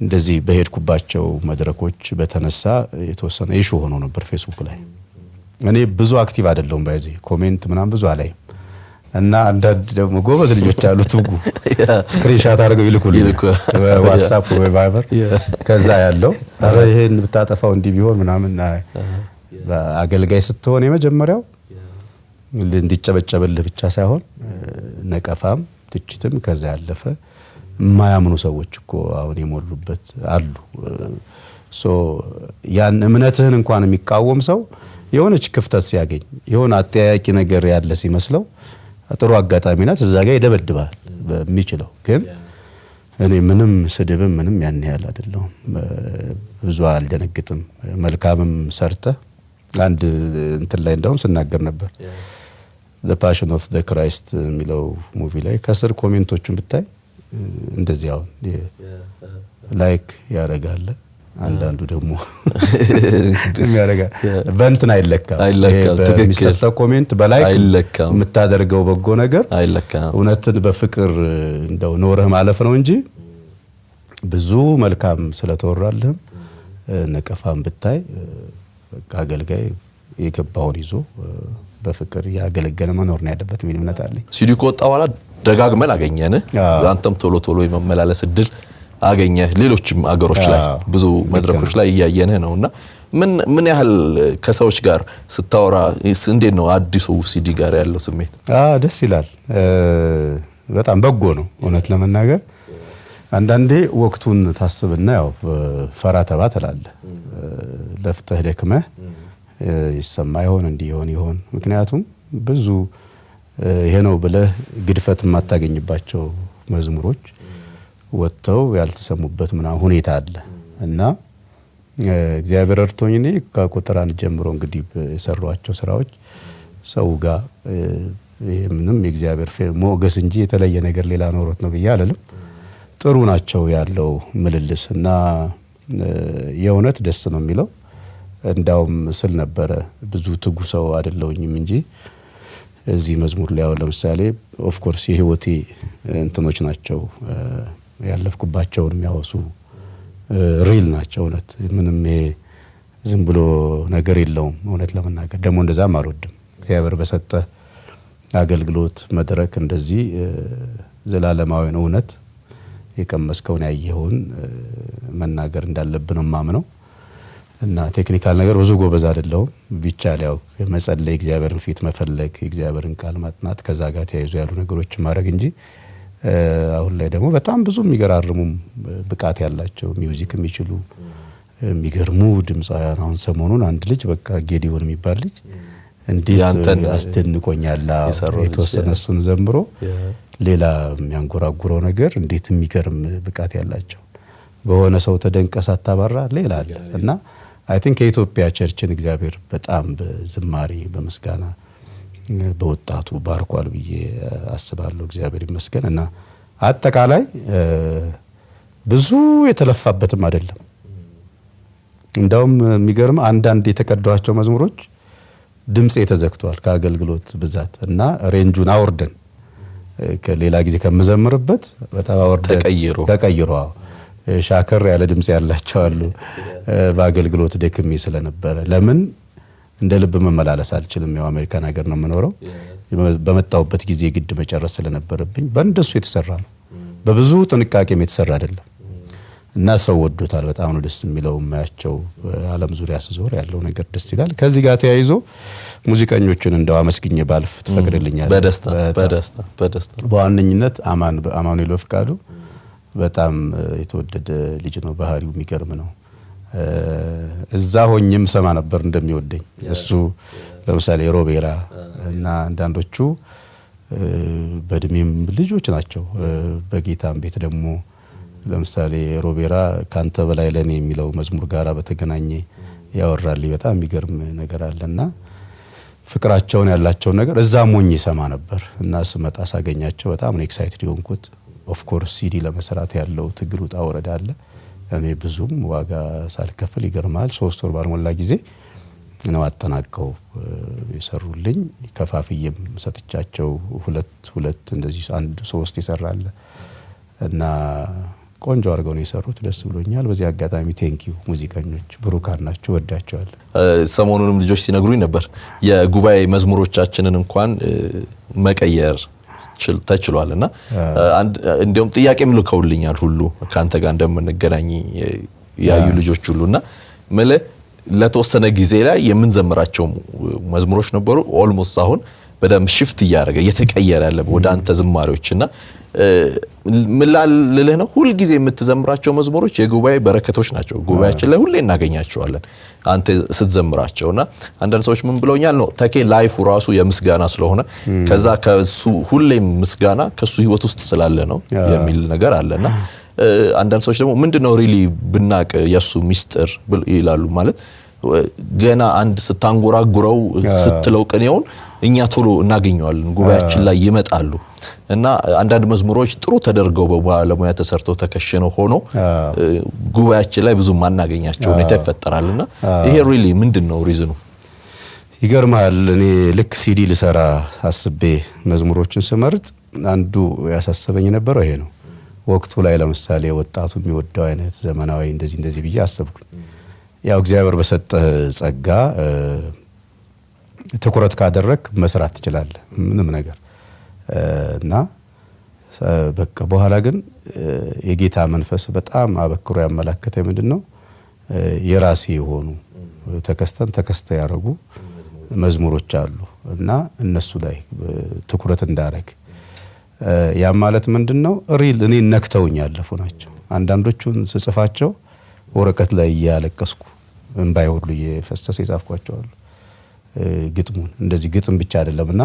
Speaker 2: እንደዚህ በሄድኩባቸው መድረኮች በተነሳ የተወሰነ issue ሆኖ ነበር ፌስቡክ ላይ። እኔ ብዙ active አይደለሁም busy comment ምናምን ብዙ አላይም እና አንዳንድ ደግሞ ጎበዝ ልጆች አሉ ትጉ። screenshot አድርገው ይልኩልኝ።
Speaker 1: ይልኩ።
Speaker 2: ዋትሳፕ ወይ ቫይበር። ከዛ ያለው ኧረ ይሄን ብታጠፋው እንዲህ ቢሆን ምናምን አገልጋይ ስትሆን የመጀመሪያው እንዲጨበጨበልህ ብቻ ሳይሆን ነቀፋም ትችትም ከዛ ያለፈ የማያምኑ ሰዎች እኮ አሁን የሞሉበት አሉ። so ያን እምነትህን እንኳን የሚቃወም ሰው የሆነች ክፍተት ሲያገኝ የሆነ አጠያያቂ ነገር ያለ ሲመስለው ጥሩ አጋጣሚ ናት፣ እዛ ጋር ይደበድባል በሚችለው ግን እኔ ምንም ስድብም ምንም ያን ያህል አይደለሁም። ብዙ አልደነግጥም። መልካምም ሰርተህ አንድ እንትን ላይ እንደውም ስናገር ነበር The Passion of the Christ የሚለው movie ላይ ከስር comment ኦቹን ብታይ እንደዚህ አሁን like ያደርጋል አንዳንዱ ደግሞ የሚያደርጋል በእንትን አይለካም። በሚሰጠው comment በላይ
Speaker 1: አይለካም።
Speaker 2: የምታደርገው በጎ ነገር
Speaker 1: አይለካም።
Speaker 2: እውነትን በፍቅር እንደው ኖረህ ማለፍ ነው እንጂ ብዙ መልካም ስለተወራልህም ነቀፋም ብታይ በቃ አገልጋይ የገባውን ይዞ በፍቅር ያገለገለ መኖር ነው ያለበት የሚል እምነት አለኝ።
Speaker 1: ሲዲ ከወጣ በኋላ ደጋግመን አገኘን። አንተም ቶሎ ቶሎ የመመላለስ እድል አገኘ። ሌሎችም አገሮች ላይ ብዙ መድረኮች ላይ እያየንህ ነው እና ምን ምን ያህል ከሰዎች ጋር ስታወራ እንዴት ነው አዲሱ ሲዲ ጋር ያለው ስሜት?
Speaker 2: አዎ ደስ ይላል። በጣም በጎ ነው እውነት ለመናገር አንዳንዴ ወቅቱን ታስብና ያው ፈራ ተባ ትላለህ። ለፍተህ ደክመህ ይሰማ ይሆን እንዲህ ይሆን ይሆን ምክንያቱም ብዙ ይሄ ነው ብለህ ግድፈት የማታገኝባቸው መዝሙሮች ወጥተው ያልተሰሙበት ምናምን ሁኔታ አለ እና እግዚአብሔር እርቶኝ እኔ ከቁጥር አንድ ጀምሮ እንግዲህ የሰሯቸው ስራዎች ሰው ጋር ምንም የእግዚአብሔር ሞገስ እንጂ የተለየ ነገር ሌላ ኖሮት ነው ብዬ አልልም። ጥሩ ናቸው ያለው ምልልስ እና የእውነት ደስ ነው የሚለው። እንዳውም ስል ነበረ ብዙ ትጉ ሰው አይደለሁኝም እንጂ እዚህ መዝሙር ላይ አሁን ለምሳሌ of course የህይወቴ እንትኖች ናቸው ያለፍኩባቸውን የሚያወሱ real ናቸው። እውነት ምንም ዝም ብሎ ነገር የለውም። እውነት ለመናገር ደግሞ እንደዛም አልወድም። እግዚአብሔር በሰጠ አገልግሎት መድረክ እንደዚህ ዘላለማዊን እውነት የቀመስከውን ያየኸውን መናገር እንዳለብን ማምነው እና technical ነገር ብዙ ጎበዝ አይደለሁም። ቢቻል ያው መጸለይ፣ እግዚአብሔርን ፊት መፈለግ፣ የእግዚአብሔርን ቃል ማጥናት ከዛ ጋር ተያይዞ ያሉ ነገሮች ማድረግ እንጂ አሁን ላይ ደግሞ በጣም ብዙ የሚገራርሙም ብቃት ያላቸው music የሚችሉ የሚገርሙ ድምፃውያን አሁን ሰሞኑን አንድ ልጅ በቃ ጌዲዮን የሚባል ልጅ እንዴት አስደንቆኛል። የተወሰነ እሱን ዘምሮ ሌላ የሚያንጎራጉረው ነገር እንዴት የሚገርም ብቃት ያላቸው በሆነ ሰው ተደንቀህ ሳታባራ ሌላ አለ እና I think የኢትዮጵያ church ን እግዚአብሔር በጣም በዝማሬ በምስጋና በወጣቱ ባርኳል ብዬ አስባለሁ። እግዚአብሔር ይመስገን። እና አጠቃላይ ብዙ የተለፋበትም አይደለም። እንዳውም የሚገርም አንዳንድ የተቀዷቸው መዝሙሮች ድምፄ ተዘግተዋል ከአገልግሎት ብዛት እና ሬንጁን አውርደን ከሌላ ጊዜ ከምዘምርበት በጣም አውርደን
Speaker 1: ተቀይሮ።
Speaker 2: ተቀይሮ። ሻከር ያለ ድምፅ ያላቸው አሉ። በአገልግሎት ደክሜ ስለነበረ። ለምን እንደ ልብ መመላለስ አልችልም። ያው አሜሪካን ሀገር ነው የምኖረው። በመጣሁበት ጊዜ ግድ መጨረስ ስለነበረብኝ በእንደሱ የተሰራ ነው። በብዙ ጥንቃቄም የተሰራ አይደለም እና ሰው ወዶታል። በጣም ነው ደስ የሚለው። የማያቸው ዓለም ዙሪያ ስዞር ያለው ነገር ደስ ይላል። ከዚህ ጋር ተያይዞ ሙዚቀኞችን እንደው አመስግኜ ባልፍ ትፈቅድልኛል?
Speaker 1: በደስታ በደስታ
Speaker 2: በዋነኝነት አማኑኤል በፍቃዱ በጣም የተወደደ ልጅ ነው። ባህሪው የሚገርም ነው። እዛ ሆኜም ሰማ ነበር እንደሚወደኝ እሱ ለምሳሌ ሮቤራ እና አንዳንዶቹ በእድሜም ልጆች ናቸው። በጌታም ቤት ደግሞ ለምሳሌ ሮቤራ ካንተ በላይ ለኔ የሚለው መዝሙር ጋራ በተገናኘ ያወራልኝ በጣም የሚገርም ነገር አለና ፍቅራቸውን ያላቸውን ነገር እዛ ሞኝ ሰማ ነበር እና ስመጣ ሳገኛቸው በጣም ነው excited የሆንኩት። of course CD ለመስራት ያለው ትግል ውጣ ወረዳ አለ። እኔ ብዙም ዋጋ ሳልከፍል ይገርማል፣ ሶስት ወር ባልሞላ ጊዜ ነው አጠናቀው የሰሩልኝ። ከፋፍዬም ሰጥቻቸው ሁለት ሁለት እንደዚህ አንድ ሶስት ይሰራል እና ቆንጆ አድርገው ነው የሰሩት። ደስ ብሎኛል። በዚህ አጋጣሚ thank you ሙዚቀኞች ብሩካን ናቸው፣ ወዳቸዋል።
Speaker 1: ሰሞኑንም ልጆች ሲነግሩኝ ነበር የጉባኤ መዝሙሮቻችንን እንኳን መቀየር ተችሏል እና እንዲሁም ጥያቄም ልከውልኛል ሁሉ ከአንተ ጋር እንደምንገናኝ ያዩ ልጆች ሁሉ እና ምልህ ለተወሰነ ጊዜ ላይ የምንዘምራቸው መዝሙሮች ነበሩ። almost አሁን በደንብ shift እያደረገ እየተቀየረ ያለ ወደ አንተ ዝማሬዎች እና ምላልልህ ነው። ሁልጊዜ የምትዘምራቸው መዝሙሮች የጉባኤ በረከቶች ናቸው። ጉባኤያችን ላይ ሁሌ እናገኛቸዋለን አንተ ስትዘምራቸው እና አንዳንድ ሰዎች ምን ብለውኛል? ነው ተኬ life ኡ ራሱ የምስጋና ስለሆነ ከዛ ከሱ ሁሌም ምስጋና ከሱ ህይወት ውስጥ ስላለ ነው የሚል ነገር አለና አንዳንድ ሰዎች ደግሞ ምንድነው really ብናቅ የሱ ሚስጥር? ይላሉ። ማለት ገና አንድ ስታንጎራጉረው ስትለው ቅኔውን እኛ ቶሎ እናገኘዋለን፣ ጉባኤያችን ላይ ይመጣሉ እና አንዳንድ መዝሙሮች ጥሩ ተደርገው በባለሙያ ተሰርተው ተከሽነው ሆኖ ጉባኤያችን ላይ ብዙ ማናገኛቸው ሁኔታ ይፈጠራል እና ይሄ really ምንድን ነው reason ኑ?
Speaker 2: ይገርማል። እኔ ልክ ሲዲ ልሰራ አስቤ መዝሙሮችን ስመርጥ አንዱ ያሳሰበኝ የነበረው ይሄ ነው። ወቅቱ ላይ ለምሳሌ ወጣቱ የሚወደው አይነት ዘመናዊ እንደዚህ እንደዚህ ብዬ አሰብኩኝ። ያው እግዚአብሔር በሰጠህ ጸጋ ትኩረት ካደረግ መስራት ትችላለህ ምንም ነገር እና በቃ በኋላ ግን የጌታ መንፈስ በጣም አበክሮ ያመላከተ ምንድን ነው የራሴ የሆኑ ተከስተን ተከስተ ያደረጉ መዝሙሮች አሉ እና እነሱ ላይ ትኩረት እንዳረግ ያም ማለት ምንድን ነው ሪል እኔ ነክተውኝ ያለፉ ናቸው። አንዳንዶቹን ስጽፋቸው ወረቀት ላይ እያለቀስኩ እንባይ ሁሉ እየፈሰሰ የጻፍኳቸዋሉ። ግጥሙን እንደዚህ ግጥም ብቻ አይደለም እና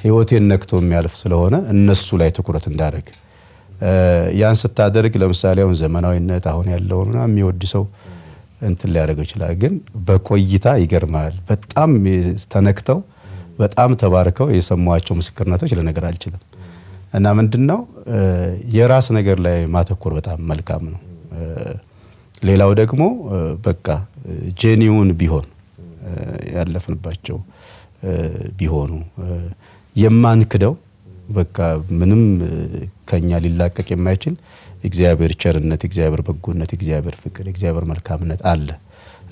Speaker 2: ህይወቴን ነክቶ የሚያልፍ ስለሆነ እነሱ ላይ ትኩረት እንዳደረግ ያን ስታደርግ ለምሳሌ አሁን ዘመናዊነት አሁን ያለውን የሚወድ ሰው እንትን ሊያደርገው ይችላል። ግን በቆይታ ይገርማል። በጣም ተነክተው በጣም ተባርከው የሰሟቸው ምስክርነቶች ልነገር አልችልም። እና ምንድን ነው የራስ ነገር ላይ ማተኮር በጣም መልካም ነው። ሌላው ደግሞ በቃ ጄኒውን ቢሆን ያለፍንባቸው ቢሆኑ የማንክደው በቃ ምንም ከኛ ሊላቀቅ የማይችል እግዚአብሔር ቸርነት፣ እግዚአብሔር በጎነት፣ እግዚአብሔር ፍቅር፣ እግዚአብሔር መልካምነት አለ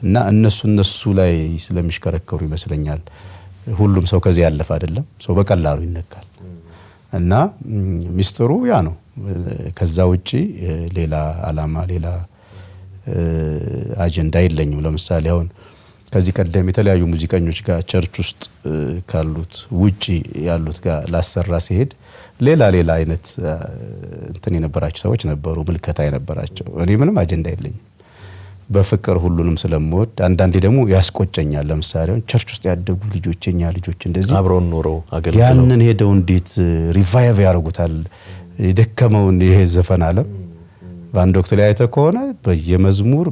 Speaker 2: እና እነሱ እነሱ ላይ ስለሚሽከረከሩ ይመስለኛል ሁሉም ሰው ከዚህ ያለፈ አይደለም። ሰው በቀላሉ ይነካል እና ሚስጥሩ ያ ነው። ከዛ ውጪ ሌላ አላማ ሌላ አጀንዳ የለኝም። ለምሳሌ አሁን ከዚህ ቀደም የተለያዩ ሙዚቀኞች ጋር ቸርች ውስጥ ካሉት ውጪ ያሉት ጋር ላሰራ ሲሄድ ሌላ ሌላ አይነት እንትን የነበራቸው ሰዎች ነበሩ፣ ምልከታ የነበራቸው። እኔ ምንም አጀንዳ የለኝም። በፍቅር ሁሉንም ስለምወድ አንዳንዴ ደግሞ ያስቆጨኛል። ለምሳሌ church ውስጥ ያደጉ ልጆች የኛ ልጆች እንደዚህ
Speaker 1: አብረውን ኖረው
Speaker 2: ያንን ሄደው እንዴት revive ያደርጉታል የደከመውን ይሄ ዘፈን ዓለም በአንድ ወቅት ላይ አይተ ከሆነ በየመዝሙር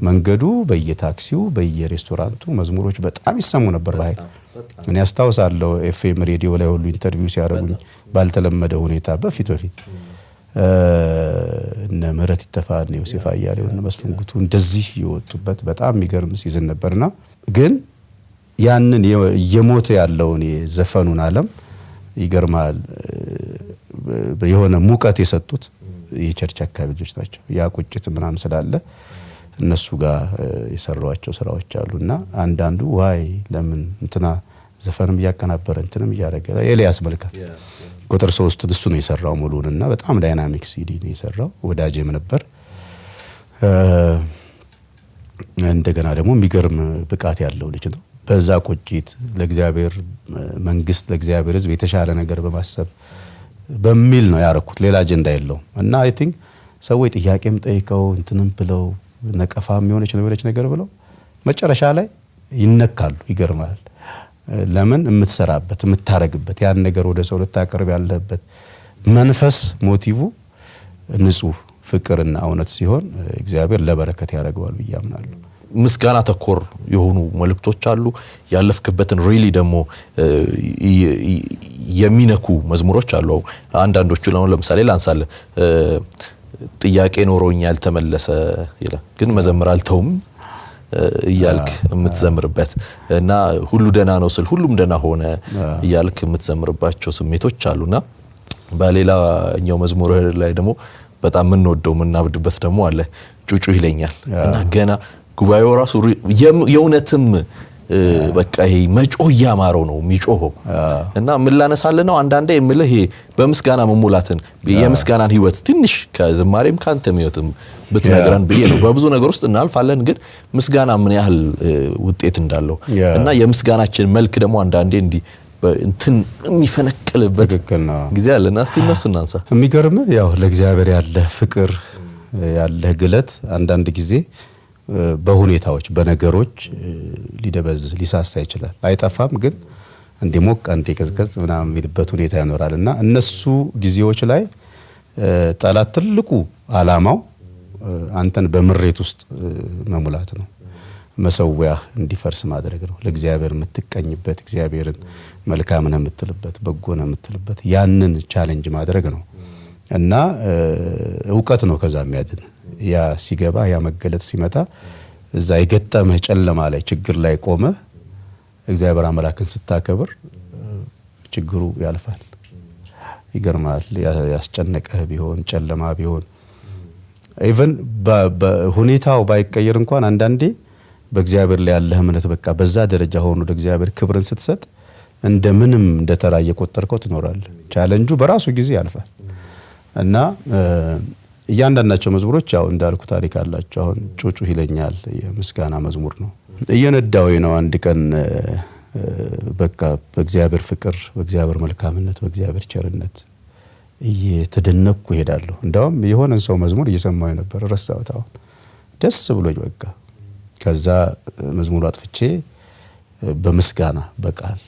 Speaker 2: በየመንገዱ በየታክሲው በየሬስቶራንቱ መዝሙሮች በጣም ይሰሙ ነበር በኃይል። እኔ አስታውሳለሁ ኤፍኤም ሬዲዮ ላይ ሁሉ interview ሲያደርጉኝ ባልተለመደ ሁኔታ በፊት በፊት። እነ ምህረት ኢተፋ እነ ዮሴፍ አያሌው እነ መስፍን ጉቱ እንደዚህ የወጡበት በጣም የሚገርም season ነበርና ግን ያንን እየሞተ ያለውን የዘፈኑን ዓለም ይገርማል። የሆነ ሙቀት የሰጡት የ church አካባቢ ልጆች ናቸው። ያ ቁጭት ምናምን ስላለ እነሱ ጋር የሰሯቸው ስራዎች አሉ እና አንዳንዱ why ለምን እንትና ዘፈንም እያቀናበረ እንትንም እያደረገ ኤልያስ መልካ ቁጥር ሶስት እሱ ነው የሰራው ሙሉን እና በጣም dynamic ሲዲ ነው የሰራው። ወዳጄም ነበር። እንደገና ደግሞ የሚገርም ብቃት ያለው ልጅ ነው። በዛ ቁጭት ለእግዚአብሔር መንግስት፣ ለእግዚአብሔር ሕዝብ የተሻለ ነገር በማሰብ በሚል ነው ያረኩት። ሌላ አጀንዳ የለውም እና I think ሰዎች ጥያቄም ጠይቀው እንትንም ብለው ነቀፋም የሆነች የሆነች ነገር ብለው መጨረሻ ላይ ይነካሉ። ይገርማል። ለምን የምትሰራበት የምታረግበት ያን ነገር ወደ ሰው ልታቀርብ ያለበት መንፈስ motive ንጹህ ፍቅርና እውነት ሲሆን እግዚአብሔር ለበረከት ያደርገዋል ብዬ አምናለሁ።
Speaker 1: ምስጋና ተኮር የሆኑ መልእክቶች አሉ። ያለፍክበትን really ደግሞ የሚነኩ መዝሙሮች አሉ። አንዳንዶቹ ለምሳሌ ላንሳልህ ጥያቄ ኖሮኝ ያልተመለሰ ይላል፣ ግን መዘምር አልተውም እያልክ የምትዘምርበት እና ሁሉ ደህና ነው ስል ሁሉም ደህና ሆነ እያልክ የምትዘምርባቸው ስሜቶች አሉና በሌላኛው መዝሙር ላይ ደግሞ በጣም የምንወደው የምናብድበት ደግሞ አለ። ጩጩ ይለኛል። እና ገና ጉባኤው ራሱ የእውነትም በቃ ይሄ መጮህ እያማረው ነው የሚጮኸው። እና ምን ላነሳልህ ነው? አንዳንዴ የምልህ ይሄ በምስጋና መሙላትን የምስጋናን ህይወት ትንሽ ከዝማሬም ከአንተም ህይወትም ብትነግረን ብዬ ነው። በብዙ ነገር ውስጥ እናልፋለን፣ ግን ምስጋና ምን ያህል ውጤት እንዳለው እና የምስጋናችን መልክ ደግሞ አንዳንዴ እንዲህ እንትን የሚፈነቅልበት ጊዜ አለና እስቲ እነሱ እናንሳ።
Speaker 2: የሚገርምህ ያው ለእግዚአብሔር ያለህ ፍቅር ያለህ ግለት አንዳንድ ጊዜ በሁኔታዎች በነገሮች ሊደበዝዝ ሊሳሳ ይችላል። አይጠፋም፣ ግን እንዲ ሞቅ እንዲ ቀዝቀዝ ምናምን የሚልበት ሁኔታ ይኖራል እና እነሱ ጊዜዎች ላይ ጠላት ትልቁ አላማው አንተን በምሬት ውስጥ መሙላት ነው። መሰዊያ እንዲፈርስ ማድረግ ነው። ለእግዚአብሔር የምትቀኝበት እግዚአብሔርን መልካም ነው የምትልበት በጎ ነው የምትልበት ያንን challenge ማድረግ ነው እና እውቀት ነው ከዛ የሚያድን ያ ሲገባ ያ መገለጥ ሲመጣ እዛ የገጠመህ ጨለማ ላይ ችግር ላይ ቆመህ እግዚአብሔር አምላክን ስታከብር ችግሩ ያልፋል። ይገርማል። ያስጨነቀህ ቢሆን ጨለማ ቢሆን even ሁኔታው ባይቀየር እንኳን አንዳንዴ በእግዚአብሔር ላይ ያለህ እምነት በቃ በዛ ደረጃ ሆኖ ወደ እግዚአብሔር ክብርን ስትሰጥ እንደ ምንም እንደ ተራ እየቆጠርከው ትኖራለህ። ቻለንጁ በራሱ ጊዜ ያልፋል እና እያንዳንዳቸው መዝሙሮች ያው እንዳልኩ ታሪክ አላቸው። አሁን ጩጩ ይለኛል የምስጋና መዝሙር ነው። እየነዳው ነው አንድ ቀን በቃ በእግዚአብሔር ፍቅር፣ በእግዚአብሔር መልካምነት፣ በእግዚአብሔር ቸርነት እየተደነቅኩ እሄዳለሁ። እንዳውም የሆነን ሰው መዝሙር እየሰማሁ ነበር፣ ረሳሁት። አሁን ደስ ብሎኝ በቃ ከዛ መዝሙሩ አጥፍቼ በምስጋና በቃል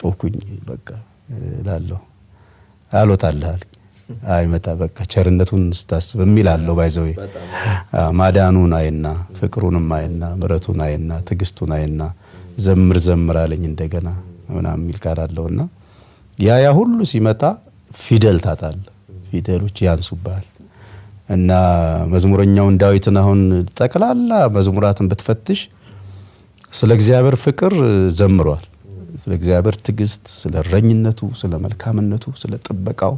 Speaker 2: ጮኩኝ። በቃ ላለሁ አልወጣልህ አይመጣ በቃ ቸርነቱን ስታስብ የሚል አለው ባይዘው ማዳኑን አይና ፍቅሩንም አይና ምረቱን አይና ትዕግስቱን አይና ዘምር ዘምር አለኝ እንደገና ምናምን የሚል ቃል አለውና ያ ያ ሁሉ ሲመጣ ፊደል ታጣል፣ ፊደሎች ያንሱብሃል። እና መዝሙረኛውን ዳዊትን አሁን ጠቅላላ መዝሙራትን ብትፈትሽ ስለ እግዚአብሔር ፍቅር ዘምሯል። ስለ እግዚአብሔር ትዕግስት፣ ስለ እረኝነቱ፣ ስለ መልካምነቱ፣ ስለ ጥበቃው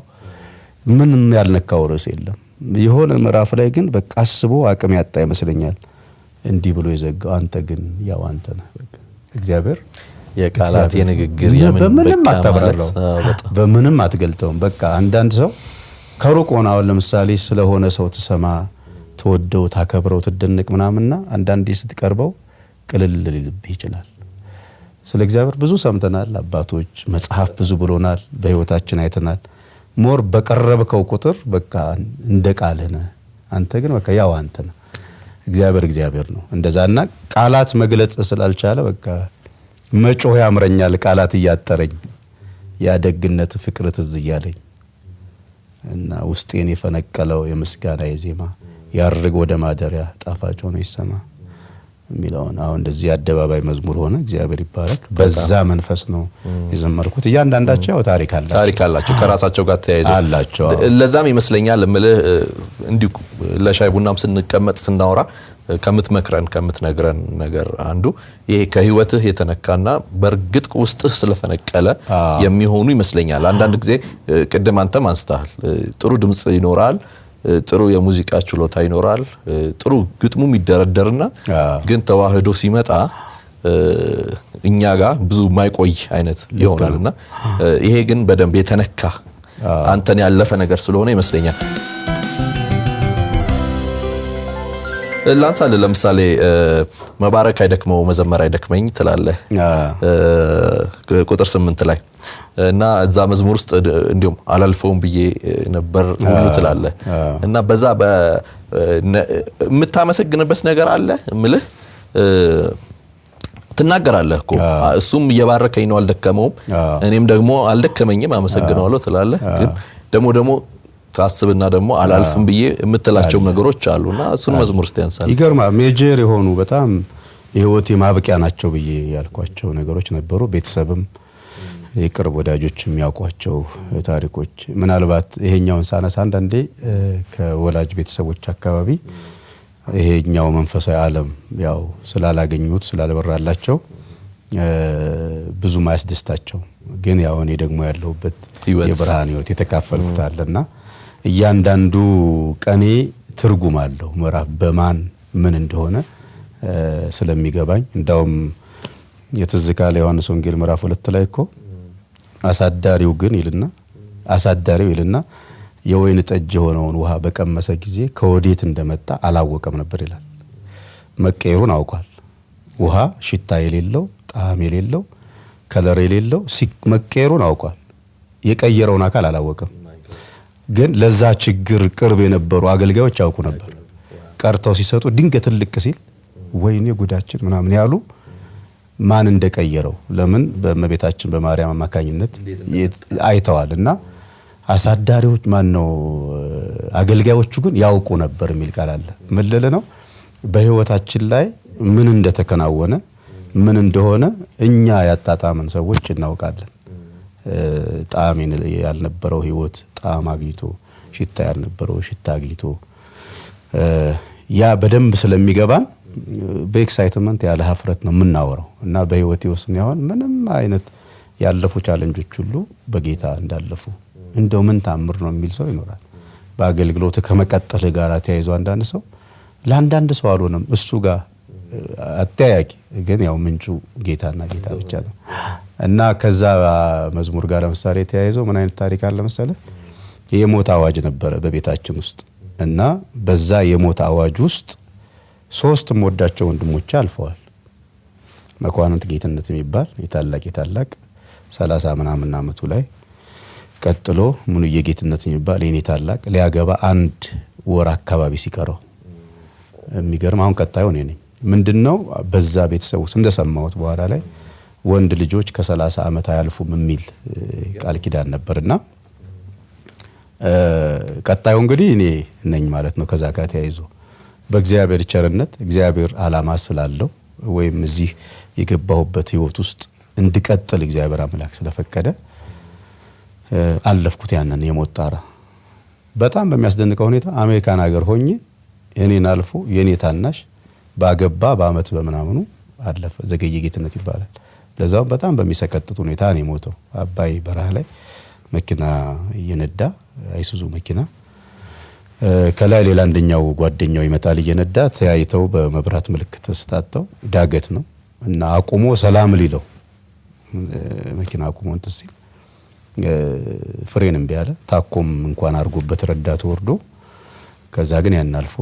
Speaker 2: ምንም ያልነካው ርዕስ የለም። የሆነ ምዕራፍ ላይ ግን በቃ አስቦ አቅም ያጣ ይመስለኛል። እንዲህ ብሎ የዘጋው አንተ ግን ያው አንተ ነህ። እግዚአብሔር
Speaker 1: የቃላት የንግግር
Speaker 2: በምንም
Speaker 1: በጣም
Speaker 2: በምንም አትገልጠውም። በቃ አንዳንድ ሰው ከሩቅ ሆነ አሁን ለምሳሌ ስለሆነ ሰው ትሰማ፣ ትወደው፣ ታከብረው፣ ትደነቅ ምናምንና አንዳንዴ ስትቀርበው ቅልል ሊልብህ ይችላል። ስለ እግዚአብሔር ብዙ ሰምተናል፣ አባቶች መጽሐፍ ብዙ ብሎናል፣ በህይወታችን አይተናል። more በቀረብከው ቁጥር በቃ እንደ ቃልህ ነህ። አንተ ግን በቃ ያው አንተ ነህ። እግዚአብሔር እግዚአብሔር ነው። እንደዛና ቃላት መግለጽ ስላልቻለ በቃ መጮህ ያምረኛል ቃላት እያጠረኝ ያ ደግነት ፍቅር ትዝ እያለኝ እና ውስጤን የፈነቀለው የምስጋና የዜማ ያርግ ወደ ማደሪያ ጣፋጭ ሆኖ ይሰማ የሚለውን አሁን እንደዚህ የአደባባይ መዝሙር ሆነ። እግዚአብሔር ይባረክ። በዛ መንፈስ ነው የዘመርኩት። እያንዳንዳቸው ያው ታሪክ አላቸው
Speaker 1: ታሪክ አላቸው ከራሳቸው ጋር ተያይዘው
Speaker 2: አላቸው።
Speaker 1: ለዛም ይመስለኛል እምልህ እንዲሁ ለሻይ ቡናም ስንቀመጥ ስናወራ ከምትመክረን ከምትነግረን ነገር አንዱ ይሄ ከህይወትህ የተነካና በእርግጥ ውስጥህ ስለፈነቀለ የሚሆኑ ይመስለኛል። አንዳንድ ጊዜ ቅድም አንተም አንስተሃል ጥሩ ድምፅ ይኖራል ጥሩ የሙዚቃ ችሎታ ይኖራል። ጥሩ ግጥሙም ይደረደርና ግን ተዋህዶ ሲመጣ እኛ ጋር ብዙ ማይቆይ አይነት ይሆናል። እና ይሄ ግን በደንብ የተነካ አንተን ያለፈ ነገር ስለሆነ ይመስለኛል። እ፣ ላንሳልህ ለምሳሌ መባረክ አይደክመው መዘመር አይደክመኝ ትላለህ? ቁጥር ስምንት ላይ እና እዛ መዝሙር ውስጥ እንዲሁም አላልፈውም ብዬ ነበር ሁሉ ትላለህ? እና በዛ የምታመሰግንበት ነገር አለ እምልህ? እ፣ ትናገራለህ እኮ። እሱም እየባረከኝ ነው አልደከመውም፣ እኔም ደግሞ አልደከመኝም አመሰግነዋለሁ ትላለህ። ግን ደግሞ ደግሞ ታስብና ደግሞ አላልፍም ብዬ የምትላቸው ነገሮች አሉና እሱን መዝሙር እስቲ ያንሳል።
Speaker 2: ይገርማል። ሜጀር የሆኑ በጣም የህይወቴ ማብቂያ ናቸው ብዬ ያልኳቸው ነገሮች ነበሩ። ቤተሰብም የቅርብ ወዳጆች የሚያውቋቸው ታሪኮች ምናልባት ይሄኛውን ሳነሳ አንዳንዴ ከወላጅ ቤተሰቦች አካባቢ ይሄኛው መንፈሳዊ ዓለም ያው ስላላገኙት ስላልበራላቸው እ፣ ብዙም አያስደስታቸው። ግን ያው እኔ ደግሞ ያለሁበት የብርሃን ህይወት የተካፈልኩት አለና እያንዳንዱ ቀኔ ትርጉም አለው። ምዕራፍ በማን ምን እንደሆነ ስለሚገባኝ እንዳውም የትዝ ካለ ዮሐንስ ወንጌል ምዕራፍ ሁለት ላይ እኮ አሳዳሪው ግን ይልና አሳዳሪው ይልና የወይን ጠጅ የሆነውን ውሃ በቀመሰ ጊዜ ከወዴት እንደመጣ አላወቀም ነበር ይላል። መቀየሩን አውቋል። ውሃ ሽታ የሌለው ጣዕም የሌለው ከለር የሌለው መቀየሩን አውቋል። የቀየረውን አካል አላወቀም። ግን ለዛ ችግር ቅርብ የነበሩ አገልጋዮች ያውቁ ነበር። ቀርተው ሲሰጡ ድንገት ትልቅ ሲል ወይኔ ጉዳችን ምናምን ያሉ ማን እንደቀየረው ለምን በእመቤታችን በማርያም አማካኝነት አይተዋል እና አሳዳሪዎች ማን ነው አገልጋዮቹ ግን ያውቁ ነበር የሚል ቃል አለ። ምን ልል ነው? በህይወታችን ላይ ምን እንደተከናወነ ምን እንደሆነ እኛ ያጣጣምን ሰዎች እናውቃለን። ጣዕም ያልነበረው ህይወት ጣዕም አግኝቶ ሽታ ያልነበረው ሽታ አግኝቶ ያ በደንብ ስለሚገባን በ excitement ያለ ሀፍረት ነው የምናወራው እና በህይወቴ ውስጥ ያሆን ምንም አይነት ያለፉ challenge ኦች ሁሉ በጌታ እንዳለፉ እንደው ምን ታምር ነው የሚል ሰው ይኖራል። በአገልግሎት ከመቀጠል ጋር ተያይዞ አንዳንድ ሰው ለአንዳንድ ሰው አልሆነም እሱ ጋር አጠያያቂ ግን ያው ምንጩ ጌታና ጌታ ብቻ ነው እና ከዛ መዝሙር ጋር ለምሳሌ ተያይዞ ምን አይነት ታሪክ አለ መሰለህ? የሞት አዋጅ ነበረ በቤታችን ውስጥ እና በዛ የሞት አዋጅ ውስጥ ሶስት የምወዳቸው ወንድሞቼ አልፈዋል። መኳንንት ጌትነት የሚባል የታላቅ የታላቅ ሰላሳ ምናምን አመቱ ላይ ቀጥሎ ሙሉዬ ጌትነት የሚባል የኔ ታላቅ ሊያገባ አንድ ወር አካባቢ ሲቀረው የሚገርም አሁን ቀጣዩ እኔ ነኝ። ምንድን ነው በዛ ቤተሰብ ውስጥ እንደሰማሁት በኋላ ላይ ወንድ ልጆች ከሰላሳ ዓመት አያልፉም የሚል ቃል ኪዳን ነበርና ቀጣዩ እንግዲህ እኔ ነኝ ማለት ነው። ከዛ ጋር ተያይዞ በእግዚአብሔር ቸርነት እግዚአብሔር ዓላማ ስላለው ወይም እዚህ የገባሁበት ህይወት ውስጥ እንድቀጥል እግዚአብሔር አምላክ ስለፈቀደ አለፍኩት ያንን የሞት ጣራ። በጣም በሚያስደንቀው ሁኔታ አሜሪካን ሀገር ሆኜ እኔን አልፎ የኔ ታናሽ ባገባ በአመት በምናምኑ አለፈ። ዘገየ ጌትነት ይባላል። ለዛውም በጣም በሚሰቀጥጥ ሁኔታ ነው የሞተው። አባይ በረሃ ላይ መኪና እየነዳ አይሱዙ መኪና ከላይ ሌላ አንደኛው ጓደኛው ይመጣል እየነዳ ተያይተው በመብራት ምልክት ተስታተው ዳገት ነው እና አቁሞ ሰላም ሊለው መኪና አቁሞ እንትን ሲል ፍሬን እምቢ አለ። ታኮም እንኳን አድርጎበት ረዳቱ ወርዶ ከዛ ግን ያን አልፎ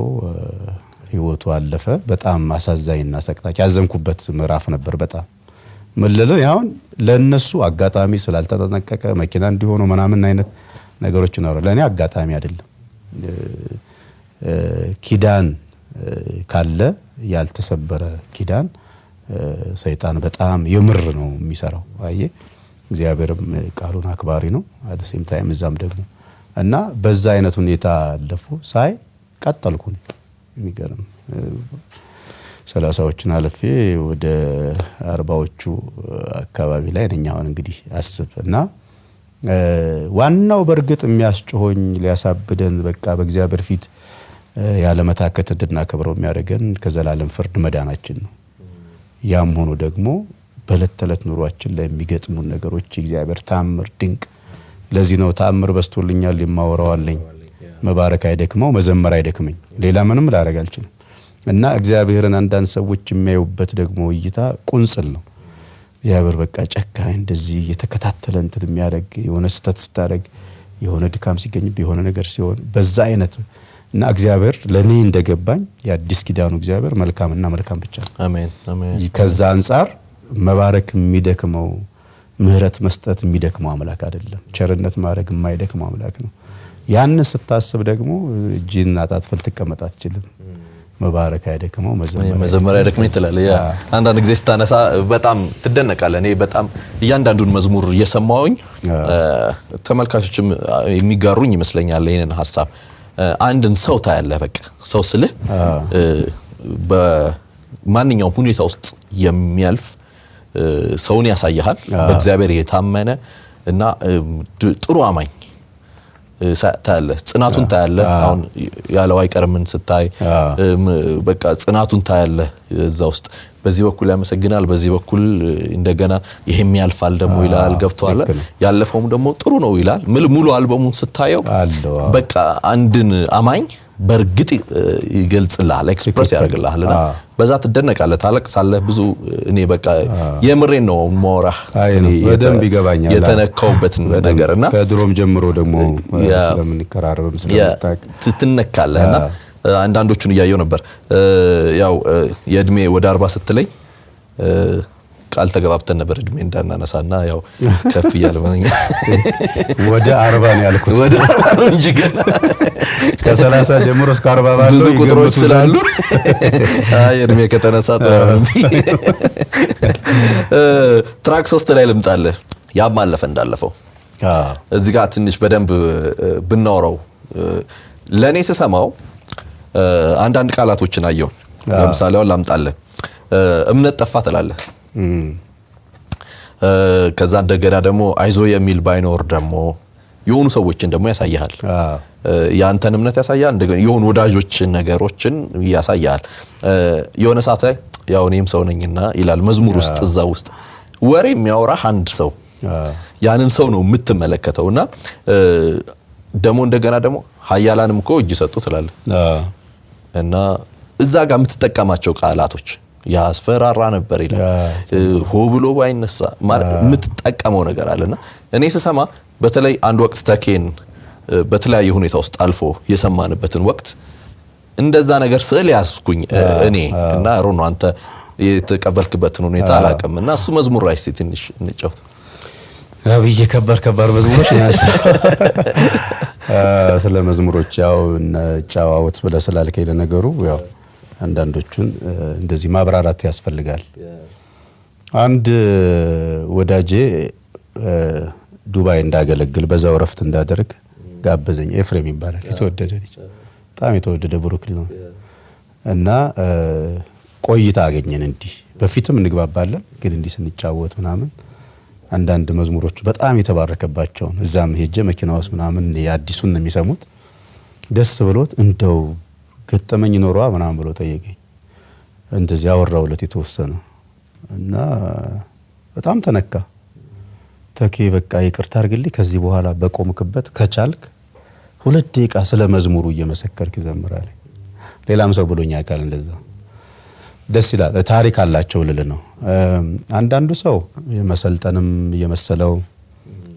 Speaker 2: ህይወቱ አለፈ። በጣም አሳዛኝና ሰቅጣጭ ያዘንኩበት ምዕራፍ ነበር። በጣም ምልለ ያሁን ለነሱ አጋጣሚ ስላልተጠነቀቀ መኪና እንዲሆኑ ምናምን አይነት ነገሮች ነው። ለእኔ አጋጣሚ አይደለም። ኪዳን ካለ ያልተሰበረ ኪዳን ሰይጣን በጣም የምር ነው የሚሰራው። አየ እግዚአብሔርም ቃሉን አክባሪ ነው። at same time እዛም ደግሞ እና በዛ አይነት ሁኔታ አለፉ ሳይ ቀጠልኩ። የሚገርም ሰላሳዎችን አልፌ ወደ አርባዎቹ አካባቢ ላይ ነኝ አሁን እንግዲህ አስብ እና ዋናው በእርግጥ የሚያስጮሆኝ ሊያሳብደን በቃ በእግዚአብሔር ፊት ያለመታከት እንድናከብረው የሚያደርገን ከዘላለም ፍርድ መዳናችን ነው። ያም ሆኖ ደግሞ በዕለት ተዕለት ኑሯችን ላይ ነገሮች የእግዚአብሔር ታምር ድንቅ። ለዚህ ነው ታምር በስቶልኛል የማወራዋለኝ መባረክ አይደክመው መዘመር አይደክመኝ ሌላ ምንም ላደርግ አልችልም። እና እግዚአብሔርን አንዳንድ ሰዎች የሚያዩበት ደግሞ እይታ ቁንጽል ነው። እግዚአብሔር በቃ ጨካኝ እንደዚህ የተከታተለ እንትን የሚያደርግ የሆነ ስህተት ስታደርግ የሆነ ድካም ሲገኝ የሆነ ነገር ሲሆን በዛ አይነት እና እግዚአብሔር ለእኔ እንደገባኝ የአዲስ ኪዳኑ እግዚአብሔር መልካምና መልካም ብቻ ነው።
Speaker 1: አሜን አሜን።
Speaker 2: ከዛ አንጻር መባረክ የሚደክመው ምሕረት መስጠት የሚደክመው አምላክ አይደለም። ቸርነት ማድረግ የማይደክመው አምላክ ነው። ያንን ስታስብ ደግሞ እጅን አጣጥፈህ ልትቀመጥ አትችልም። መባረክ አይደክመው
Speaker 1: መዘመር አይደክመኝ ትላለህ። ያ አንዳንድ ጊዜ ስታነሳ በጣም ትደነቃለህ። እኔ በጣም እያንዳንዱን መዝሙር እየሰማሁኝ ተመልካቾችም የሚጋሩኝ ይመስለኛል ይህንን ሀሳብ አንድን ሰው ታያለህ። በቃ ሰው ስልህ በማንኛውም ሁኔታ ውስጥ የሚያልፍ ሰውን ያሳይሃል። በእግዚአብሔር የታመነ እና ጥሩ አማኝ ታያለህ። ጽናቱን ታያለህ። አሁን ያለው አይቀርምን ስታይ በቃ ጽናቱን ታያለህ እዛ ውስጥ በዚህ በኩል ያመሰግናል፣ በዚህ በኩል እንደገና ይሄም ያልፋል ደግሞ ይላል። ገብቶሃል። ያለፈውም ደግሞ ጥሩ ነው ይላል። ሙሉ አልበሙን ስታየው በቃ አንድን አማኝ በእርግጥ ይገልጽልሃል፣ express ያደርግልሃል እና በዛ ትደነቃለህ፣ ታለቅሳለህ። ብዙ እኔ በቃ የምሬን ነው የማወራህ
Speaker 2: በደንብ ይገባኛል።
Speaker 1: የተነካውበትን ነገር እና
Speaker 2: ከድሮም ጀምሮ ደግሞ ስለምንቀራረብም ስለምታውቅ
Speaker 1: ትነካለህ እና አንዳንዶቹን እያየው ነበር። ያው የእድሜ ወደ አርባ ስትለኝ ቃል ተገባብተን ነበር እድሜ እንዳናነሳና ያው ከፍ እያለ
Speaker 2: ወደ አርባ ነው ያልኩት።
Speaker 1: ወደ አርባ ነው እንጂ ገና
Speaker 2: ከሰላሳ ጀምሮ እስከ አርባ ባለው
Speaker 1: ብዙ ቁጥሮች ስላሉ አይ እድሜ ከተነሳ ትራክ ሶስት ላይ ልምጣልህ። ያም አለፈ እንዳለፈው እዚህ ጋር ትንሽ በደንብ ብናወራው ለእኔ ስሰማው አንዳንድ ቃላቶችን አየውን። ለምሳሌ አሁን ላምጣልህ። እምነት ጠፋ ትላለህ። ከዛ እንደገና ደግሞ አይዞ የሚል ባይኖር ደግሞ የሆኑ ሰዎችን ደግሞ ያሳያል። የአንተን እምነት ያሳያል። እንደገና የሆኑ ወዳጆች ነገሮችን ያሳያል። የሆነ ሰዓት ላይ ያው እኔም ሰው ነኝና ይላል መዝሙር ውስጥ እዛ ውስጥ ወሬ የሚያወራህ አንድ ሰው ያንን ሰው ነው የምትመለከተው እና ደግሞ እንደገና ደግሞ ሀያላንም እኮ እጅ ሰጡ ትላለህ እና እዛ ጋር የምትጠቀማቸው ቃላቶች ያስፈራራ ነበር ይላል። ሆ ብሎ ባይነሳ የምትጠቀመው ነገር አለና እኔ ስሰማ በተለይ አንድ ወቅት ተኬን በተለያየ ሁኔታ ውስጥ አልፎ የሰማንበትን ወቅት እንደዛ ነገር ስዕል ያዝኩኝ እኔ እና ሮኖ አንተ የተቀበልክበትን ሁኔታ አላውቅም እና እሱ መዝሙር ላይ እስኪ ትንሽ እንጫወት።
Speaker 2: አብዬ ከባድ ከባድ መዝሙሮች ስለ መዝሙሮች ያው ጨዋወት ብለህ ስላልከኝ ለነገሩ ያው አንዳንዶቹን እንደዚህ ማብራራት ያስፈልጋል። አንድ ወዳጄ ዱባይ እንዳገለግል በዛው እረፍት እንዳደርግ ጋበዘኝ። ኤፍሬም ይባላል። የተወደደ ልጅ በጣም የተወደደ ብሩክ ነው እና ቆይታ አገኘን። እንዲህ በፊትም እንግባባለን፣ ግን እንዲህ ስንጫወት ምናምን አንዳንድ መዝሙሮቹ በጣም የተባረከባቸውን እዛም ሄጀ መኪና ውስጥ ምናምን የአዲሱን የሚሰሙት ደስ ብሎት እንደው ገጠመኝ ኖሯ ምናምን ብሎ ጠየቀኝ። እንደዚህ አወራውለት የተወሰነ እና በጣም ተነካ። ተኬ በቃ ይቅርታ አድርግልኝ፣ ከዚህ በኋላ በቆምክበት ከቻልክ ሁለት ደቂቃ ስለ መዝሙሩ እየመሰከርክ ይዘምራል። ሌላም ሰው ብሎኛ ቃል እንደዛ ደስ ይላል። ታሪክ አላቸው ልል ነው። አንዳንዱ ሰው የመሰልጠንም እየመሰለው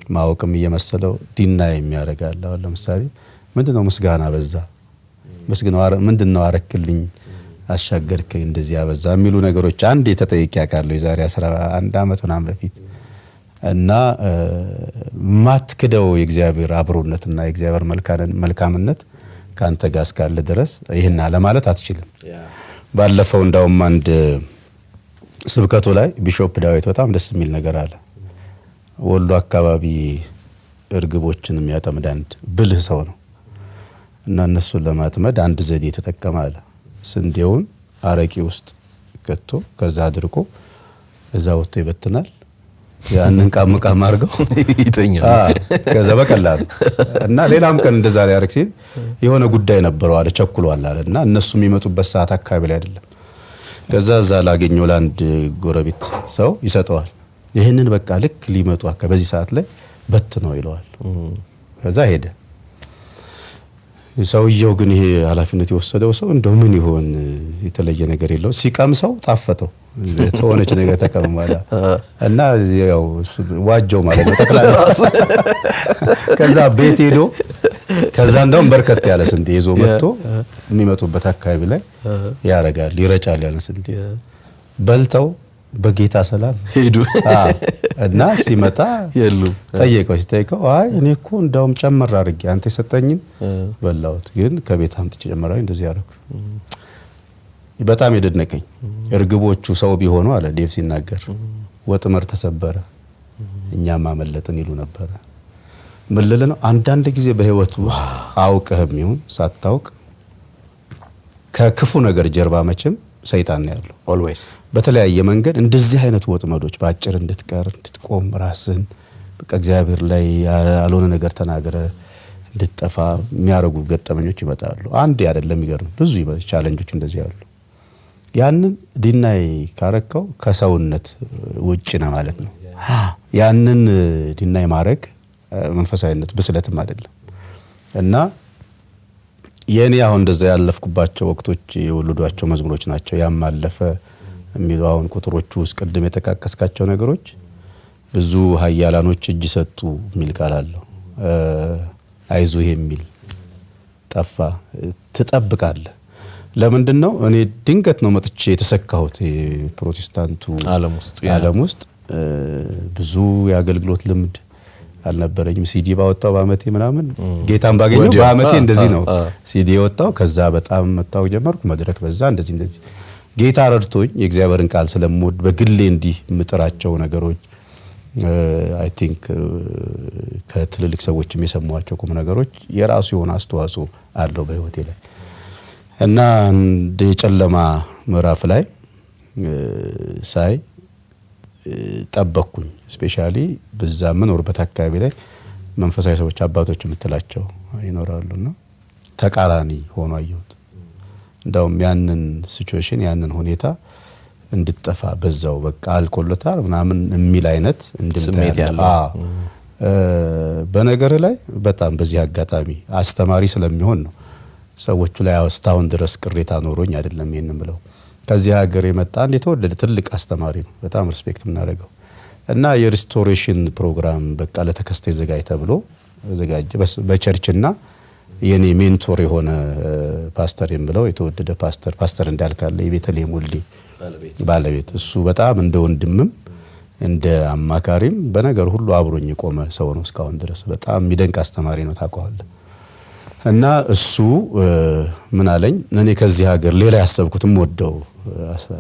Speaker 2: ማወቅም እየመሰለው ዲና የሚያደርጋል። አሁን ለምሳሌ ምንድነው ምስጋና በዛ ምንድን ነው አረክልኝ አሻገርከኝ እንደዚህ ያበዛ የሚሉ ነገሮች አንድ የተጠይቅ ያውቃለሁ የዛሬ 11 ዓመት ምናምን በፊት እና ማትክደው የእግዚአብሔር አብሮነትና የእግዚአብሔር መልካምነት ከአንተ ጋር እስካለ ድረስ ይህን ለማለት አትችልም። ባለፈው እንዳውም አንድ ስብከቱ ላይ ቢሾፕ ዳዊት በጣም ደስ የሚል ነገር አለ። ወሎ አካባቢ እርግቦችን የሚያጠምድ አንድ ብልህ ሰው ነው እና እነሱን ለማጥመድ አንድ ዘዴ የተጠቀመ አለ። ስንዴውን አረቂ ውስጥ ከቶ ከዛ አድርቆ እዛ ወጥቶ ይበትናል። ያንን ቃም ቃም አድርገው
Speaker 1: ይተኛል።
Speaker 2: ከዛ በቀላሉ እና ሌላም ቀን እንደዛ ሊያደርግ ሲል የሆነ ጉዳይ ነበረው አለ ቸኩሏል አለ እና እነሱ የሚመጡበት ሰዓት አካባቢ ላይ አይደለም። ከዛ እዛ ላገኘው ለአንድ ጎረቤት ሰው ይሰጠዋል። ይህንን በቃ ልክ ሊመጡ በዚህ ሰዓት ላይ በት ነው ይለዋል። ከዛ ሄደ። ሰውየው ግን ይሄ ኃላፊነት የወሰደው ሰው እንደው ምን ይሆን? የተለየ ነገር የለው ሲቀምሰው ጣፈጠው። ተሆነች ነገር ተቀምሟላ እና ያው ዋጀው ማለት ነው። ጠቅላላ ከዛ ቤት ሄዶ ከዛ እንደውም በርከት ያለ ስንዴ ይዞ መጥቶ የሚመጡበት አካባቢ ላይ ያረጋል ይረጫል ያለ ስንዴ። በልተው በጌታ ሰላም
Speaker 1: ሄዱ
Speaker 2: እና ሲመጣ
Speaker 1: የሉም።
Speaker 2: ጠየቀው። ሲጠይቀው አይ እኔ እኮ እንዳውም ጨመር አድርጌ አንተ የሰጠኝን በላሁት፣ ግን ከቤት አምጥቼ ጨመራዊ እንደዚህ ያደረኩ በጣም የደነቀኝ እርግቦቹ ሰው ቢሆኑ አለ ዴቭ ሲናገር ወጥመድ ተሰበረ እኛም አመለጥን ይሉ ነበረ። ምን ልል ነው? አንዳንድ ጊዜ በህይወት ውስጥ አውቅህም ይሁን ሳታውቅ ከክፉ ነገር ጀርባ መቼም ሰይጣን ነው ያለው።
Speaker 1: always
Speaker 2: በተለያየ መንገድ እንደዚህ አይነት ወጥመዶች በአጭር እንድትቀር እንድትቆም ራስን በቃ እግዚአብሔር ላይ ያልሆነ ነገር ተናግረ እንድትጠፋ የሚያደርጉ ገጠመኞች ይመጣሉ። አንድ አይደለም፣ የሚገርም ብዙ ቻለንጆች እንደዚህ ያሉ። ያንን ዲናይ ካረከው ከሰውነት ውጭ ነው ማለት ነው። ያንን ዲናይ ማድረግ መንፈሳዊነት ብስለትም አይደለም እና የእኔ አሁን እንደዛ ያለፍኩባቸው ወቅቶች የወለዷቸው መዝሙሮች ናቸው። ያም አለፈ የሚሉ አሁን ቁጥሮቹ ውስጥ ቅድም የጠቃቀስካቸው ነገሮች ብዙ ኃያላኖች እጅ ሰጡ የሚል ቃል አለው። አይዞህ የሚል ጠፋ። ትጠብቃለህ። ለምንድን ነው እኔ ድንገት ነው መጥቼ የተሰካሁት
Speaker 1: ውስጥ
Speaker 2: ዓለም ውስጥ ብዙ የአገልግሎት ልምድ አልነበረኝም። ሲዲ ባወጣው በአመቴ ምናምን ጌታን ባገኘው በአመቴ እንደዚህ ነው ሲዲ የወጣው። ከዛ በጣም መታወቅ ጀመርኩ። መድረክ በዛ እንደዚህ እንደዚህ ጌታ ረድቶኝ የእግዚአብሔርን ቃል ስለምወድ በግሌ እንዲህ የምጥራቸው ነገሮች I think ከትልልቅ ሰዎችም የሰሟቸው ቁም ነገሮች የራሱ የሆነ አስተዋጽኦ አለው በህይወቴ ላይ እና የጨለማ ምዕራፍ ላይ ሳይ ጠበቅኩኝ። specially በዛ የምኖርበት አካባቢ ላይ መንፈሳዊ ሰዎች አባቶች የምትላቸው ይኖራሉና ተቃራኒ ሆኖ አየሁት። እንዳውም ያንን situation ያንን ሁኔታ እንድትጠፋ በዛው በቃ አልቆለታል ምናምን የሚል አይነት እንድምታ
Speaker 1: ያለው።
Speaker 2: በነገር ላይ በጣም በዚህ አጋጣሚ አስተማሪ ስለሚሆን ነው ሰዎቹ ላይ እስካሁን ድረስ ቅሬታ ኖሮኝ አይደለም ይህን ብለው ከዚህ ሀገር የመጣ አንድ የተወደደ ትልቅ አስተማሪ ነው። በጣም respect የምናደርገው እና የ restoration ፕሮግራም በቃ ለተከስተ ዘጋጅ ተብሎ ዘጋጀ። በ church ና የኔ mentor የሆነ ፓስተር የምለው የተወደደ ፓስተር ፓስተር እንዳልካለ የቤተልሔም ወልዴ ባለቤት እሱ በጣም እንደ ወንድምም እንደ አማካሪም በነገር ሁሉ አብሮኝ የቆመ ሰው ነው እስካሁን ድረስ። በጣም የሚደንቅ አስተማሪ ነው ታውቀዋለህ። እና እሱ ምን አለኝ፣ እኔ ከዚህ ሀገር ሌላ ያሰብኩትም ወደው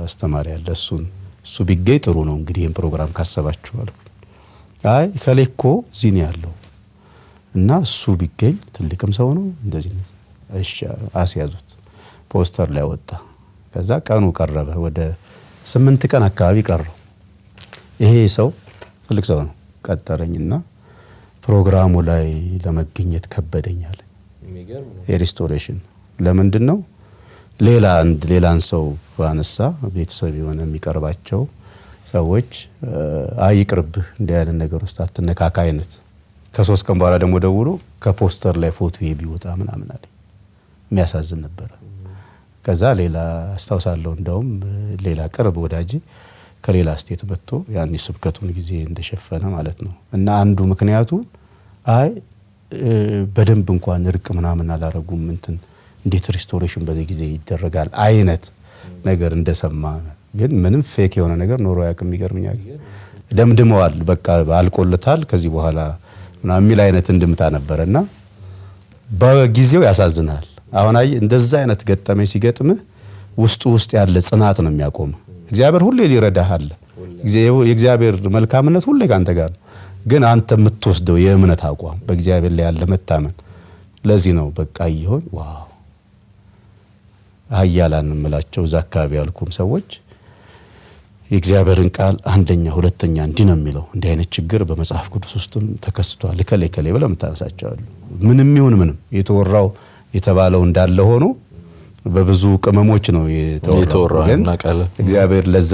Speaker 2: አስተማሪ አለ። እሱን እሱ ቢገኝ ጥሩ ነው እንግዲህ ይህን ፕሮግራም ካሰባችሁ አልኩ። አይ ከሌ እኮ እዚህ ነው ያለው እና እሱ ቢገኝ ትልቅም ሰው ነው እንደዚህ አስያዙት። ፖስተር ላይ ወጣ። ከዛ ቀኑ ቀረበ። ወደ ስምንት ቀን አካባቢ ቀረው። ይሄ ሰው ትልቅ ሰው ነው። ቀጠረኝና ፕሮግራሙ ላይ ለመገኘት ከበደኝ አለ። የ restoration ለምንድን ነው ሌላ አንድ ሌላን ሰው ባነሳ ቤተሰብ የሆነ የሚቀርባቸው ሰዎች እ፣ አይ ይቅርብህ እንዲህ አይነት ነገር ውስጥ አትነካካ አይነት ከሶስት ቀን በኋላ ደግሞ ደውሎ ከፖስተር ላይ ፎቶ ቢወጣ ምናምን አለ። የሚያሳዝን ነበረ። ከዛ ሌላ አስታውሳለሁ፣ እንደውም ሌላ ቅርብ ወዳጅ ከሌላ state መጥቶ ያን የስብከቱን ጊዜ እንደሸፈነ ማለት ነው። እና አንዱ ምክንያቱ አይ በደንብ እንኳን እርቅ ምናምን አላረጉም እንትን እንዴት restoration በዚህ ጊዜ ይደረጋል አይነት ነገር እንደሰማ ግን ምንም fake የሆነ ነገር ኖሮ ያቅም ይገርመኛል። ደምድመዋል፣ በቃ አልቆለታል ከዚህ በኋላ የሚል አይነት እንድምታ ነበረ እና በጊዜው ያሳዝናል። አሁን አይ እንደዛ አይነት ገጠመኝ ሲገጥምህ ውስጡ ውስጥ ያለ ጽናት ነው የሚያቆም። እግዚአብሔር ሁሌ ሊረዳህ አለ። የእግዚአብሔር መልካምነት ሁሌ ካንተ ጋር ግን አንተ የምትወስደው የእምነት አቋም በእግዚአብሔር ላይ ያለ መታመን ለዚህ ነው በቃ ይሆን wow ኃያላን እንምላቸው እዛ አካባቢ ያልኩም ሰዎች የእግዚአብሔርን ቃል አንደኛ ሁለተኛ እንዲህ ነው የሚለው። እንዲህ አይነት ችግር በመጽሐፍ ቅዱስ ውስጥም ተከስቷል እከሌ እከሌ ብለህ የምታነሳቸዋሉ። ምንም ይሁን ምንም የተወራው የተባለው እንዳለ ሆኖ በብዙ ቅመሞች ነው የተወራው። ግን እግዚአብሔር ለዛ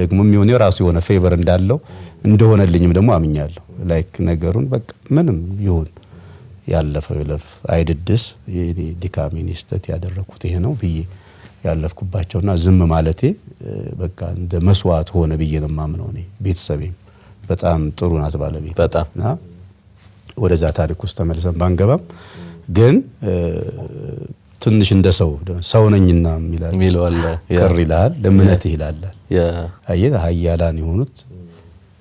Speaker 2: ደግሞ የሚሆን የራሱ የሆነ favor እንዳለው እንደሆነልኝም ደግሞ አምኛለሁ። like ነገሩን በቃ ምንም ይሁን ያለፈው ይለፍ አይድድስ ድካሜን ስተት ያደረኩት ይሄ ነው ብዬ ያለፍኩባቸውና ዝም ማለቴ በቃ እንደ መስዋዕት ሆነ ብዬ ነው የማምነው። እኔ ቤተሰቤም በጣም ጥሩ ናት ባለቤት
Speaker 1: በጣም
Speaker 2: እና ወደዛ ታሪክ ውስጥ ተመልሰን ባንገባም ግን ትንሽ እንደ ሰው ሰው ነኝና ቅር ይልሃል፣ ለእምነትህ ይላል። አየህ ኃያላን የሆኑት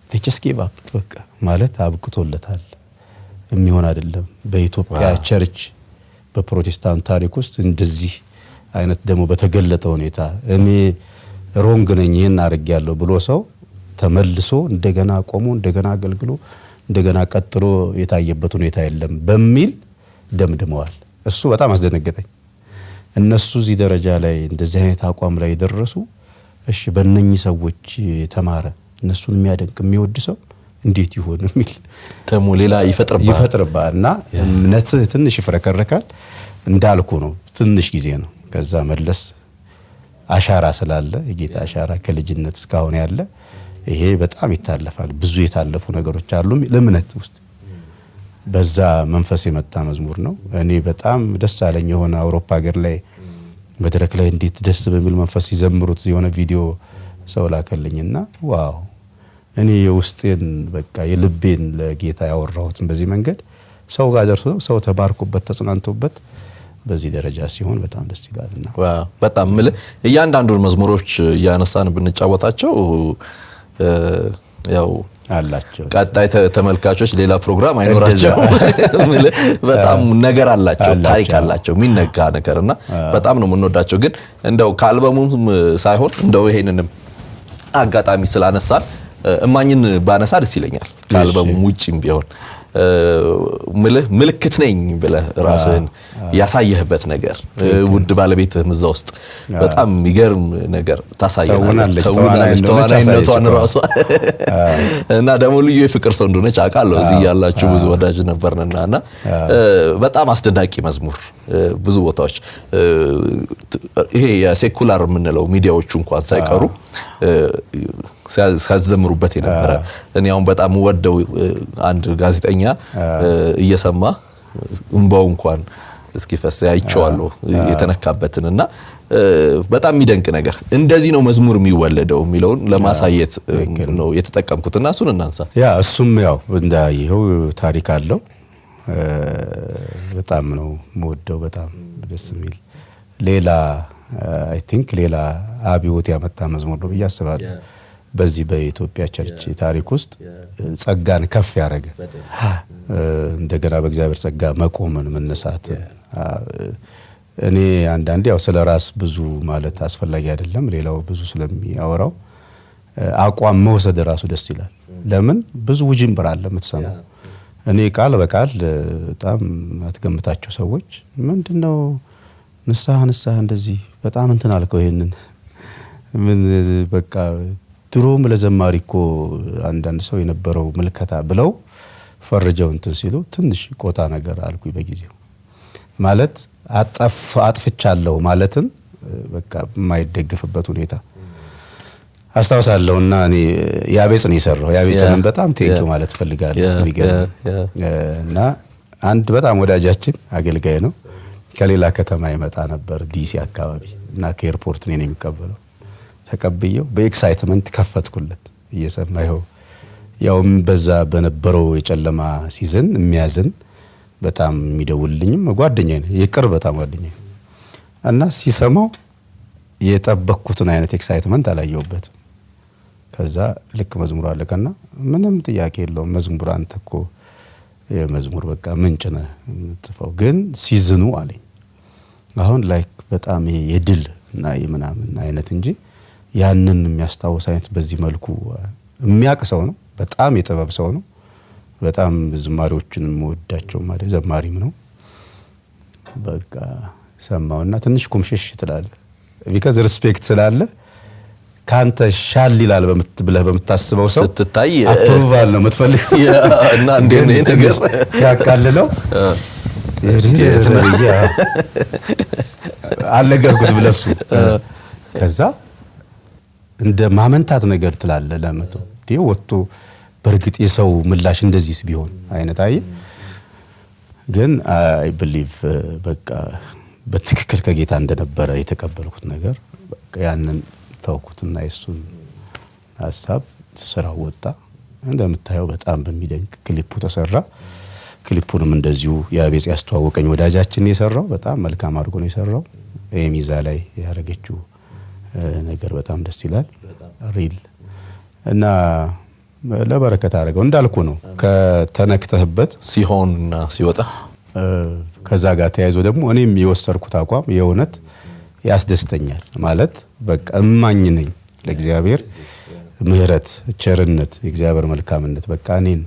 Speaker 2: teachers gave up በቃ ማለት አብቅቶለታል። የሚሆን አይደለም። በኢትዮጵያ church በፕሮቴስታንት ታሪክ ውስጥ እንደዚህ አይነት ደግሞ በተገለጠ ሁኔታ እኔ wrong ነኝ ይህን አድርጌያለሁ ብሎ ሰው ተመልሶ እንደገና ቆሞ እንደገና አገልግሎ እንደገና ቀጥሎ የታየበት ሁኔታ የለም በሚል ደምድመዋል። እሱ በጣም አስደነገጠኝ። እነሱ እዚህ ደረጃ ላይ እንደዚህ አይነት አቋም ላይ የደረሱ እሺ፣ በእነኚህ ሰዎች የተማረ እነሱን የሚያደንቅ የሚወድ ሰው እንዴት ይሆን የሚል
Speaker 1: ደግሞ ሌላ ይፈጥርብሃል
Speaker 2: እና እምነትህ ትንሽ ይፍረከረካል። እንዳልኩ ነው፣ ትንሽ ጊዜ ነው። ከዛ መለስ አሻራ ስላለ የጌታ አሻራ ከልጅነት እስካሁን ያለ ይሄ በጣም ይታለፋል። ብዙ የታለፉ ነገሮች አሉ ለእምነት ውስጥ በዛ መንፈስ የመጣ መዝሙር ነው። እኔ በጣም ደስ አለኝ። የሆነ አውሮፓ ሀገር ላይ መድረክ ላይ እንዴት ደስ በሚል መንፈስ ሲዘምሩት የሆነ ቪዲዮ ሰው ላከልኝና ዋው እኔ የውስጤን በቃ የልቤን ለጌታ ያወራሁትን በዚህ መንገድ ሰው ጋር ደርሶ ሰው ተባርኮበት ተጽናንቶበት በዚህ ደረጃ ሲሆን በጣም ደስ ይላልና
Speaker 1: በጣም ምልህ እያንዳንዱን መዝሙሮች እያነሳን ብንጫወታቸው ያው
Speaker 2: አላቸው
Speaker 1: ቀጣይ ተመልካቾች ሌላ ፕሮግራም አይኖራቸው። በጣም ነገር አላቸው፣ ታሪክ አላቸው፣ የሚነጋ ነገር እና በጣም ነው የምንወዳቸው። ግን እንደው ከአልበሙም ሳይሆን እንደው ይሄንንም አጋጣሚ ስላነሳን እማኝን ባነሳ ደስ ይለኛል። ከአልበሙም ውጭም ቢሆን ምልክት ነኝ ብለህ ራስህን ያሳየህበት ነገር ውድ ባለቤትህም እዛ ውስጥ በጣም የሚገርም ነገር ታሳየናለች። ተዋናይነቷን ራሷ። እና ደግሞ ልዩ የፍቅር ሰው እንደሆነች አውቃለሁ። እዚህ ያላችሁ ብዙ ወዳጅ ነበርንና እና በጣም አስደናቂ መዝሙር ብዙ ቦታዎች ይሄ የሴኩላር የምንለው ሚዲያዎቹ እንኳን ሳይቀሩ ሲያዘምሩበት የነበረ እኔ አሁን በጣም ወደው አንድ ጋዜጠኛ እየሰማ እንባው እንኳን እስኪፈስ አይቼዋለሁ የተነካበትን እና በጣም የሚደንቅ ነገር እንደዚህ ነው መዝሙር የሚወለደው የሚለውን ለማሳየት ነው የተጠቀምኩት እና እሱን እናንሳ።
Speaker 2: yeah እሱም ያው እንዳየኸው ታሪክ አለው። በጣም ነው የምወደው። በጣም ደስ የሚል ሌላ I think ሌላ አብዮት ያመጣ መዝሙር ነው ብዬ አስባለሁ። በዚህ በኢትዮጵያ church ታሪክ ውስጥ ጸጋን ከፍ ያደረገ እንደገና በእግዚአብሔር ጸጋ መቆምን መነሳትን እኔ አንዳንዴ ያው ስለ ራስ ብዙ ማለት አስፈላጊ አይደለም፣ ሌላው ብዙ ስለሚያወራው አቋም መውሰድ ራሱ ደስ ይላል። ለምን ብዙ ውጅንብር አለ የምትሰማው። እኔ ቃል በቃል በጣም አትገምታቸው ሰዎች ምንድን ነው ንስሐ ንስሐ እንደዚህ በጣም እንትን አልከው ይሄንን ምን በቃ ድሮም ለዘማሪ እኮ አንዳንድ ሰው የነበረው ምልከታ ብለው ፈርጀው እንትን ሲሉ ትንሽ ቆጣ ነገር አልኩኝ በጊዜው ማለት አጥፍቻለሁ ማለትን በቃ የማይደገፍበት ሁኔታ አስታውሳለሁ እና እኔ ያቤጽ ነው የሰራው። ያቤጽንም በጣም thank you ማለት ፈልጋለሁ። እና አንድ በጣም ወዳጃችን አገልጋይ ነው ከሌላ ከተማ ይመጣ ነበር ዲሲ አካባቢ እና ከ airport እኔ ነው የሚቀበለው። ተቀብየው በ excitement ከፈትኩለት። እየሰማ ይኸው ያውም በዛ በነበረው የጨለማ season የሚያዝን በጣም የሚደውልልኝም ጓደኛ ነው። የቅርብ በጣም ጓደኛ እና ሲሰማው የጠበቅኩትን አይነት excitement አላየሁበትም። ከዛ ልክ መዝሙሩ አለቀና ምንም ጥያቄ የለውም። መዝሙር አንተ እኮ የመዝሙር በቃ ምንጭ ነህ የምትጽፈው፣ ግን season ኑ አለኝ። አሁን like በጣም የድል እና የምናምን አይነት እንጂ ያንን የሚያስታውስ አይነት በዚህ መልኩ የሚያውቅ ሰው ነው። በጣም የጥበብ ሰው ነው። በጣም ዝማሪዎችን የምወዳቸው ማለት ዘማሪም ነው። በቃ ሰማውና ትንሽ ኩምሽሽ ትላለ because respect ስላለ ከአንተ ሻል ይላል ብለህ በምታስበው ሰው
Speaker 1: ስትታይ
Speaker 2: approval ነው የምትፈልገው
Speaker 1: እና ይሄ ነገር
Speaker 2: ሲያቃልለው ብዬ አልነገርኩትም ለሱ። ከዛ እንደ ማመንታት ነገር ትላለ ለመቶ ወጥቶ በእርግጥ የሰው ምላሽ እንደዚህስ ቢሆን አይነት አየ ግን አይ ብሊቭ በቃ በትክክል ከጌታ እንደነበረ የተቀበልኩት ነገር ያንን ተውኩትና የሱን ሀሳብ ስራው ወጣ። እንደምታየው በጣም በሚደንቅ ክሊፑ ተሰራ። ክሊፑንም እንደዚሁ የአቤጽ ያስተዋወቀኝ ወዳጃችን የሰራው በጣም መልካም አድርጎ ነው የሰራው። የሚዛ ላይ ያደረገችው ነገር በጣም ደስ ይላል። ሪል እና ለበረከት አድርገው እንዳልኩ ነው ከተነክተህበት
Speaker 1: ሲሆንና ሲወጣ
Speaker 2: ከዛ ጋር ተያይዞ ደግሞ እኔም የወሰድኩት አቋም የእውነት ያስደስተኛል። ማለት በቃ እማኝ ነኝ ለእግዚአብሔር ምሕረት፣ ቸርነት፣ የእግዚአብሔር መልካምነት በቃ እኔን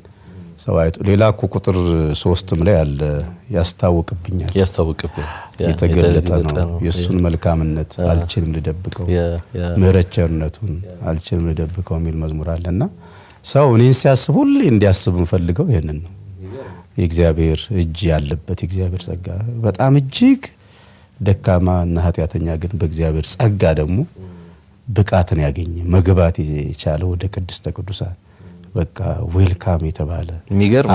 Speaker 2: ሰው አይቶ ሌላ እኮ ቁጥር ሶስትም ላይ አለ። ያስታውቅብኛል።
Speaker 1: ያስታውቅብኝ።
Speaker 2: የተገለጠ ነው። የእሱን መልካምነት አልችልም ልደብቀው። ምሕረት ቸርነቱን አልችልም ልደብቀው የሚል መዝሙር አለና ሰው እኔን ሲያስብ ሁሌ እንዲያስብ የምፈልገው ይህንን ነው። የእግዚአብሔር እጅ ያለበት የእግዚአብሔር ጸጋ። በጣም እጅግ ደካማ እና ኃጢአተኛ ግን በእግዚአብሔር ጸጋ ደግሞ ብቃትን ያገኘ መግባት የቻለ ወደ ቅድስተ ቅዱሳን በቃ welcome የተባለ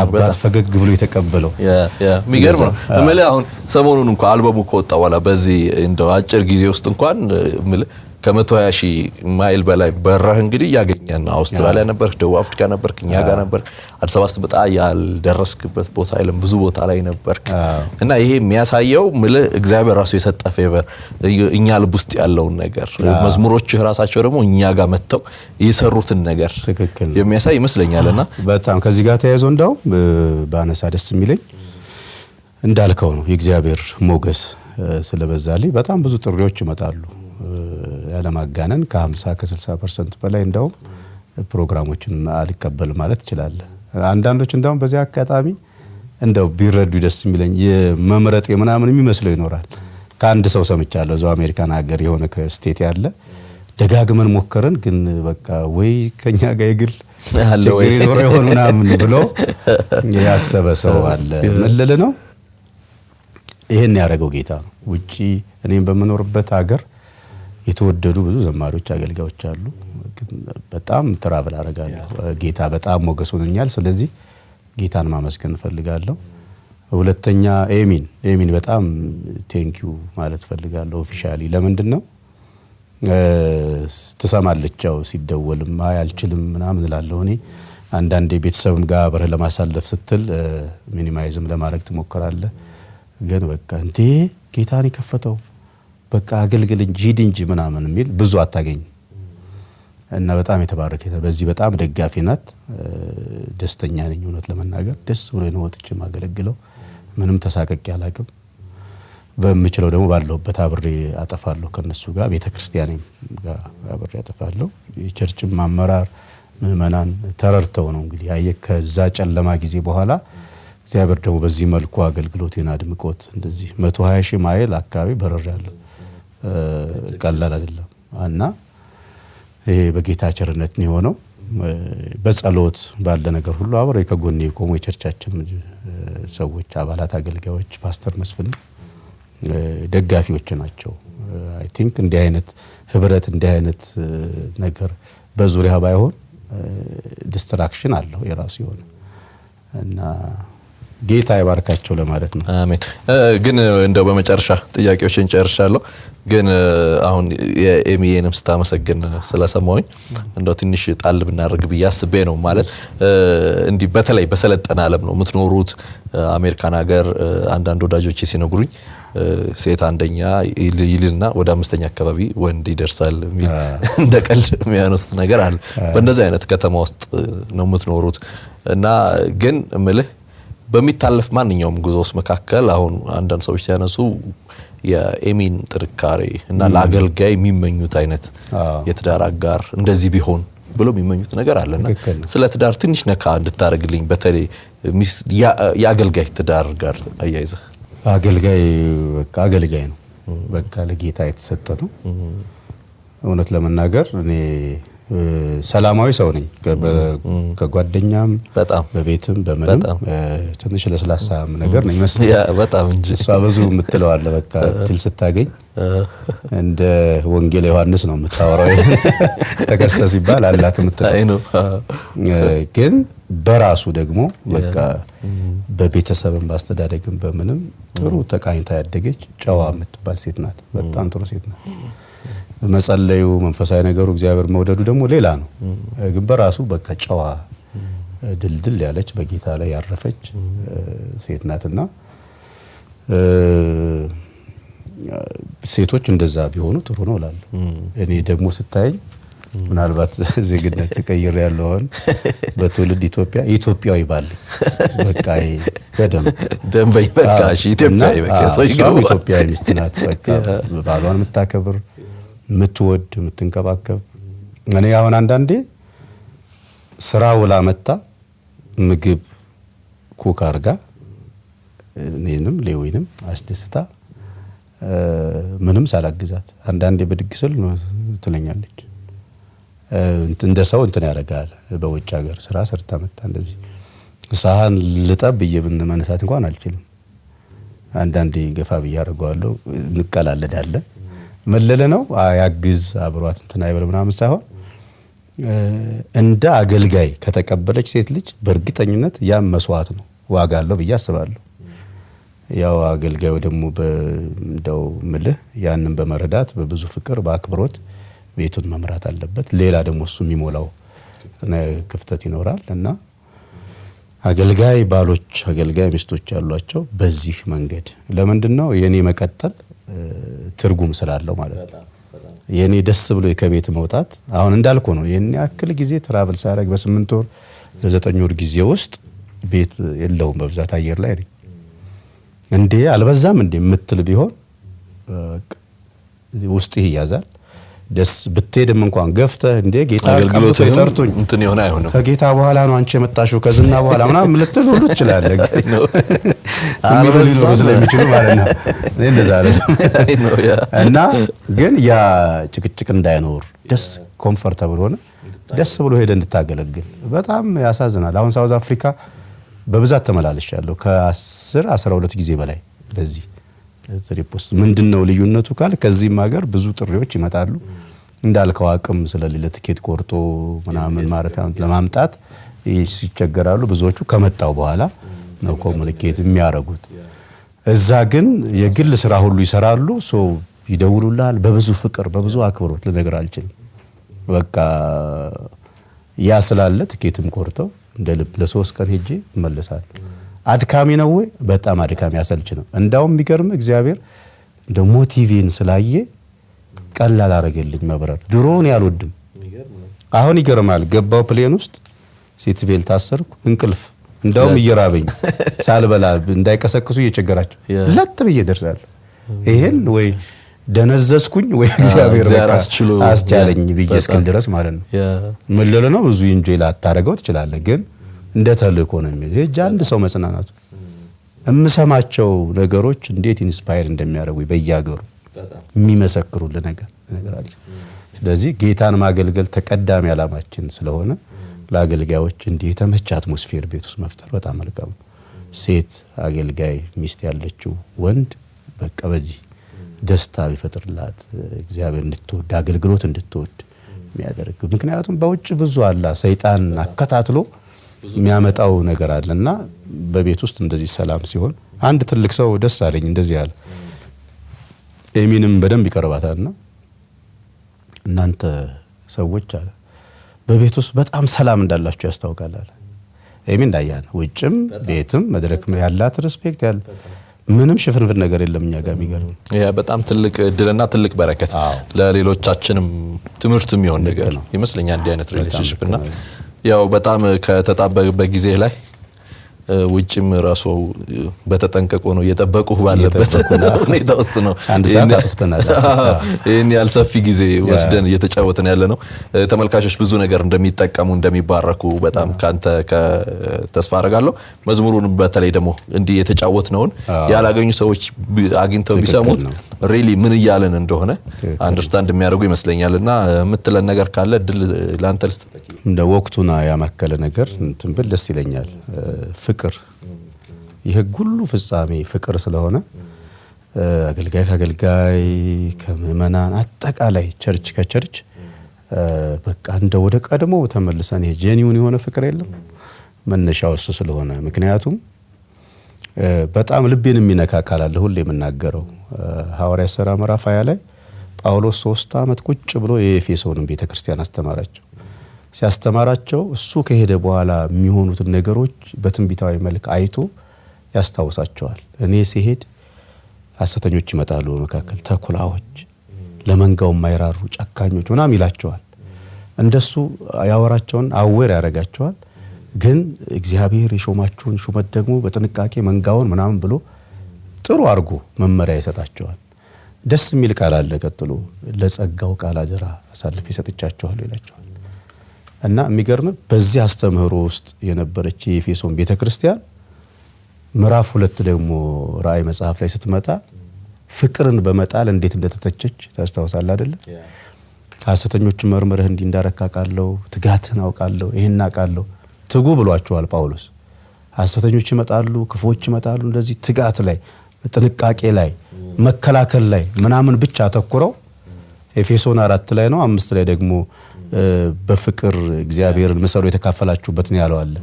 Speaker 2: አባት ፈገግ ብሎ የተቀበለው
Speaker 1: የሚገርም ነው እምልህ አሁን ሰሞኑን እንኳን አልበሙ ከወጣ በኋላ በዚህ እንደው አጭር ጊዜ ውስጥ እንኳን እምልህ ከመቶ ሀያ ሺህ ማይል በላይ በረህ እንግዲህ እያገኘን ነው። አውስትራሊያ ነበርክ፣ ደቡብ አፍሪካ ነበርክ፣ እኛ ጋር ነበርክ። አዲስ አበባ ስትመጣ ያልደረስክበት ቦታ የለም፣ ብዙ ቦታ ላይ ነበርክ እና ይሄ የሚያሳየው ምልህ እግዚአብሔር ራሱ የሰጠ favor እኛ ልብ ውስጥ ያለውን ነገር መዝሙሮችህ ራሳቸው ደግሞ እኛ ጋር መጥተው የሰሩትን ነገር የሚያሳይ ይመስለኛል እና
Speaker 2: በጣም ከዚህ ጋር ተያይዞ እንዳውም እ፣ ባነሳ ደስ የሚለኝ እንዳልከው ነው የእግዚአብሔር ሞገስ ስለበዛልኝ በጣም ብዙ ጥሪዎች ይመጣሉ። ያለማጋነን ከ50 ከ60 percent በላይ እንዳውም ፕሮግራሞችን አልቀበል ማለት ትችላለህ። አንዳንዶች እንዳውም በዚህ አጋጣሚ እንደው ቢረዱ ደስ የሚለኝ የመምረጥ የምናምን የሚመስለው ይኖራል። ከአንድ ሰው ሰምቻለሁ እዛው አሜሪካን ሀገር የሆነ ከ state ያለ ደጋግመን ሞከርን፣ ግን በቃ ወይ ከኛ ጋር የግል? ችግር ይኖረው ይሆን ምናምን ብሎ ያሰበ ሰው አለ። ምን ልል ነው ይህን ያደረገው ጌታ ነው። ውጪ እኔም በምኖርበት ሀገር የተወደዱ ብዙ ዘማሪዎች፣ አገልጋዮች አሉ። በጣም travel አደርጋለሁ። ጌታ በጣም ሞገስ ሆኖኛል። ስለዚህ ጌታን ማመስገን እፈልጋለሁ። ሁለተኛ ኤሚን ኤሚን በጣም thank you ማለት እፈልጋለሁ። officially ለምንድን ነው ትሰማለች ያው ሲደወልም አይ አልችልም ምናምን እላለሁ። እኔ አንዳንዴ ቤተሰብም ጋር አብረህ ለማሳለፍ ስትል minimize ም ለማድረግ ትሞክራለህ። ግን በቃ እንዴ ጌታን የከፈተው በቃ አገልግል እንጂ ሂድ እንጂ ምናምን የሚል ብዙ አታገኝም። እና በጣም የተባረከ በዚህ በጣም ደጋፊ ናት። ደስተኛ ነኝ እውነት ለመናገር ደስ ብሎ ነው ወጥቼ ምንም ተሳቀቄ አላቅም። በምችለው ደግሞ ባለሁበት አብሬ አጠፋለሁ ከነሱ ጋር ቤተ ክርስቲያኔም ጋር አብሬ አጠፋለሁ። የቸርችም አመራር ምዕመናን ተረድተው ነው እንግዲህ ያየ ከዛ ጨለማ ጊዜ በኋላ እግዚአብሔር ደግሞ በዚህ መልኩ አገልግሎቴን አድምቆት እንደዚህ መቶ ሀያ ሺህ ማይል አካባቢ በረር ያለሁ ቀላል አይደለም እና ይሄ በጌታ ቸርነት ነው የሆነው። በጸሎት ባለ ነገር ሁሉ አብረው ከጎኔ የቆሙ የ church ኣችን ሰዎች፣ አባላት፣ አገልጋዮች ፓስተር መስፍን ደጋፊዎች ናቸው። I think እንዲህ አይነት ህብረት እንዲህ አይነት ነገር በዙሪያ ባይሆን distraction አለው የራሱ የሆነ እና ጌታ ይባርካቸው ለማለት ነው።
Speaker 1: አሜን። ግን እንደው በመጨረሻ ጥያቄዎችን ጨርሻለሁ። ግን አሁን የኤሚዬንም ስታመሰግን ስለሰማሁኝ እንደው ትንሽ ጣል ብናደርግ ብዬ አስቤ ነው። ማለት እንዲህ በተለይ በሰለጠነ ዓለም ነው የምትኖሩት አሜሪካን ሀገር። አንዳንድ ወዳጆቼ ሲነግሩኝ ሴት አንደኛ ይልና ወደ አምስተኛ አካባቢ ወንድ ይደርሳል የሚል እንደ ቀልድ የሚያነሱት ነገር አለ። በእንደዚህ አይነት ከተማ ውስጥ ነው የምትኖሩት እና ግን እምልህ በሚታለፍ ማንኛውም ጉዞ ውስጥ መካከል አሁን አንዳንድ ሰዎች ሲያነሱ የኤሚን ጥንካሬ እና ለአገልጋይ የሚመኙት አይነት የትዳር አጋር እንደዚህ ቢሆን ብሎ የሚመኙት ነገር አለና ስለ ትዳር ትንሽ ነካ እንድታደርግልኝ በተለይ የአገልጋይ ትዳር ጋር አያይዘህ።
Speaker 2: አገልጋይ በቃ አገልጋይ ነው። በቃ ለጌታ የተሰጠ ነው። እውነት ለመናገር እኔ ሰላማዊ ሰው ነኝ። ከጓደኛም
Speaker 1: በጣም
Speaker 2: በቤትም በምንም ትንሽ ለስላሳም ነገር ነው ይመስል
Speaker 1: በጣም እንጂ
Speaker 2: እሷ ብዙ የምትለው አለ። በቃ ትል ስታገኝ እንደ ወንጌል ዮሐንስ ነው የምታወራው። ተከስተ ሲባል አላት የምትለው ግን በራሱ ደግሞ በቃ በቤተሰብም በአስተዳደግም በምንም ጥሩ ተቃኝታ ያደገች ጨዋ የምትባል ሴት ናት። በጣም ጥሩ ሴት ናት። መጸለዩ መንፈሳዊ ነገሩ እግዚአብሔር መውደዱ ደግሞ ሌላ ነው። ግን በራሱ በቃ ጨዋ ድልድል ያለች በጌታ ላይ ያረፈች ሴት ናትና ሴቶች እንደዛ ቢሆኑ ጥሩ ነው እላለሁ። እኔ ደግሞ ስታየኝ ምናልባት ዜግነት ተቀይሬ ያለውን በትውልድ ኢትዮጵያ ኢትዮጵያዊ ባል በቃ በደንብ
Speaker 1: ደንበኝ በቃ ኢትዮጵያዊ
Speaker 2: ሚስት ናት። በቃ ባሏን የምታከብር የምትወድ የምትንከባከብ። እኔ አሁን አንዳንዴ ስራ ውላ መጣ ምግብ ኩክ አርጋ እኔንም ሌዊንም አስደስታ ምንም ሳላግዛት አንዳንዴ ብድግ ስል ትለኛለች። እንደ ሰው እንትን ያደርጋል። በውጭ ሀገር ስራ ሰርታ መጣ እንደዚህ ሳህን ልጠብ ብዬ መነሳት እንኳን አልችልም። አንዳንዴ ገፋ ብዬ አደርገዋለሁ። እንቀላለዳለን መለለ ነው ያግዝ አብሯት እንትን አይበል ምናምን ሳይሆን እንደ አገልጋይ ከተቀበለች ሴት ልጅ በእርግጠኝነት ያም መስዋዕት ነው፣ ዋጋ አለው ብዬ አስባለሁ። ያው አገልጋዩ ደግሞ እንደው ምልህ ያንን በመረዳት በብዙ ፍቅር በአክብሮት ቤቱን መምራት አለበት። ሌላ ደግሞ እሱ የሚሞላው ክፍተት ይኖራል እና አገልጋይ ባሎች አገልጋይ ሚስቶች ያሏቸው በዚህ መንገድ ለምንድን ነው የኔ መቀጠል ትርጉም ስላለው ማለት ነው። የኔ ደስ ብሎ ከቤት መውጣት አሁን እንዳልኩ ነው። ይህን ያክል ጊዜ ትራቭል ሳደርግ በስምንት ወር በዘጠኝ ወር ጊዜ ውስጥ ቤት የለውም በብዛት አየር ላይ ነኝ። እንዴ አልበዛም እንዴ የምትል ቢሆን ውስጥ ይያዛል። ደስ ብትሄድም እንኳን ገፍተህ እንዴ ጌታ ቀብቶ ጠርቶኝ
Speaker 1: እንትን የሆነ አይሆንም።
Speaker 2: ከጌታ በኋላ ነው አንቺ የመጣሽው ከዝና በኋላ ምናምን ልትል ሁሉ ትችላለህ። የሚሉ ሊኖሩ ስለሚችሉ ማለት ነው። እኔ እንደዛ እና ግን ያ ጭቅጭቅ እንዳይኖር ደስ comfortable ሆነ ደስ ብሎ ሄደ እንድታገለግል በጣም ያሳዝናል። አሁን ሳውዝ አፍሪካ በብዛት ተመላልሻለሁ ከ10 12 ጊዜ በላይ በዚህ ውስጥ ምንድን ነው ልዩነቱ ካል ከዚህም ሀገር ብዙ ጥሪዎች ይመጣሉ። እንዳልከው አቅም ስለሌለ ትኬት ቆርጦ ምናምን ማረፊያ ለማምጣት ሲቸገራሉ። ብዙዎቹ ከመጣው በኋላ ነው communicate የሚያደርጉት። እዛ ግን የግል ስራ ሁሉ ይሰራሉ። so ይደውሉልሃል በብዙ ፍቅር በብዙ አክብሮት ልነግር አልችልም። በቃ ያ ስላለ ትኬትም ቆርጠው እንደ ልብ ለሶስት ቀን ሄጄ እመለሳለሁ። አድካሚ ነው ወይ? በጣም አድካሚ አሰልቺ ነው። እንዳውም የሚገርም እግዚአብሔር እንደ motive ኤን ስላየ ቀላል አረገልኝ መብረር። ድሮውን አልወድም አሁን ይገርማል። ገባሁ plane ውስጥ seat belt ታሰርኩ። እንቅልፍ እንዳውም እየራበኝ ሳልበላ እንዳይቀሰቅሱ እየቸገራቸው ለጥ ብዬ ደርሳለሁ። ይሄን ወይ ደነዘዝኩኝ ወይ እግዚአብሔር አስቻለኝ ብዬ እስክል ድረስ ማለት ነው። ምልል ነው ብዙ enjoy ላታደርገው ትችላለህ ግን እንደ ተልእኮ ነው የሚል ይሄ አንድ ሰው መጽናናቱ የምሰማቸው ነገሮች እንዴት inspire እንደሚያደርጉ በየሀገሩ የሚመሰክሩልህ ነገር ነገር አለ። ስለዚህ ጌታን ማገልገል ተቀዳሚ ዓላማችን ስለሆነ ለአገልጋዮች እንዲህ የተመቸ atmosphere ቤት ውስጥ መፍጠር በጣም መልካም ነው። ሴት አገልጋይ ሚስት ያለችው ወንድ በቃ በዚህ ደስታ ቢፈጥርላት እግዚአብሔር እንድትወድ አገልግሎት እንድትወድ የሚያደርግ ምክንያቱም በውጭ ብዙ አላ ሰይጣን አከታትሎ የሚያመጣው ነገር አለ እና በቤት ውስጥ እንደዚህ ሰላም ሲሆን አንድ ትልቅ ሰው ደስ አለኝ እንደዚህ አለ። ኤሚንም በደንብ ይቀርባታልና እናንተ ሰዎች አለ በቤት ውስጥ በጣም ሰላም እንዳላችሁ ያስታውቃል አለ። ኤሚ እንዳያ ነው። ውጭም ቤትም መድረክ ያላት respect ያለ ምንም ሽፍንፍን ነገር የለም እኛ ጋር የሚገርም
Speaker 1: በጣም ትልቅ እድልና ትልቅ በረከት ለሌሎቻችንም ትምህርት የሚሆን ነገር ይመስለኛል እንዲህ አይነት relationship እና ያው በጣም ከተጣበበ ጊዜ ላይ ውጭም ራሱ እ፣ በተጠንቀቁ ነው እየጠበቁ ባለበት ሁኔታ ውስጥ ነው
Speaker 2: አንድ ሰዓት አጥፍተናል።
Speaker 1: ይህን ያህል ሰፊ ጊዜ ወስደን እየተጫወትን ያለ ነው። ተመልካቾች ብዙ ነገር እንደሚጠቀሙ እንደሚባረኩ በጣም ካንተ ተስፋ አደርጋለሁ። መዝሙሩን በተለይ ደግሞ እንዲህ የተጫወትነውን ያላገኙ ሰዎች አግኝተው ቢሰሙት really ምን እያለን እንደሆነ understand የሚያደርጉ ይመስለኛል። እና የምትለን ነገር ካለ ድል ለአንተ ልስጥ።
Speaker 2: እንደ ወቅቱና ያማከለ ነገር እንትን ብል ደስ ይለኛል። ፍቅር የሕግ ሁሉ ፍጻሜ ፍቅር ስለሆነ አገልጋይ ከአገልጋይ ከምእመናን አጠቃላይ church ከ church በቃ እንደ ወደ ቀድሞ ተመልሰን ይሄ ጄኒውን የሆነ ፍቅር የለም መነሻው እሱ ስለሆነ ምክንያቱም በጣም ልቤን የሚነካ አለ ሁሌ የምናገረው እ፣ ሐዋርያት ሥራ ምዕራፍ 20 ላይ ጳውሎስ ሶስት ዓመት ቁጭ ብሎ የኤፌሶንን ቤተ ክርስቲያን አስተማራቸው። ሲያስተማራቸው እሱ ከሄደ በኋላ የሚሆኑትን ነገሮች በትንቢታዊ መልክ አይቶ ያስታውሳቸዋል። እኔ ሲሄድ ሐሰተኞች ይመጣሉ፣ በመካከል ተኩላዎች፣ ለመንጋው የማይራሩ ጨካኞች ምናምን ይላቸዋል። እንደሱ ያወራቸውን አዌር ያደርጋቸዋል። ግን እግዚአብሔር የሾማችሁን ሹመት ደግሞ በጥንቃቄ መንጋውን ምናምን ብሎ ጥሩ አድርጎ መመሪያ ይሰጣቸዋል። ደስ የሚል ቃል አለ። ቀጥሎ ለጸጋው ቃል አደራ አሳልፌ ሰጥቻቸዋለሁ ይላቸዋል። እና የሚገርም በዚህ አስተምህሮ ውስጥ የነበረች የኤፌሶን ቤተ ክርስቲያን ምዕራፍ ሁለት ደግሞ ራእይ መጽሐፍ ላይ ስትመጣ ፍቅርን በመጣል እንዴት እንደተተቸች ታስታውሳለህ አይደለ? ሐሰተኞችን መርምረህ እንዲህ እንዳረካ አውቃለሁ፣ ትጋትን አውቃለሁ፣ ይህን አውቃለሁ። ትጉ ብሏቸዋል ጳውሎስ። ሐሰተኞች ይመጣሉ፣ ክፎች ይመጣሉ። እንደዚህ ትጋት ላይ ጥንቃቄ ላይ መከላከል ላይ ምናምን ብቻ አተኩረው ኤፌሶን አራት ላይ ነው አምስት ላይ ደግሞ በፍቅር እግዚአብሔርን ምሰሉ የተካፈላችሁበትን ያለው አለ።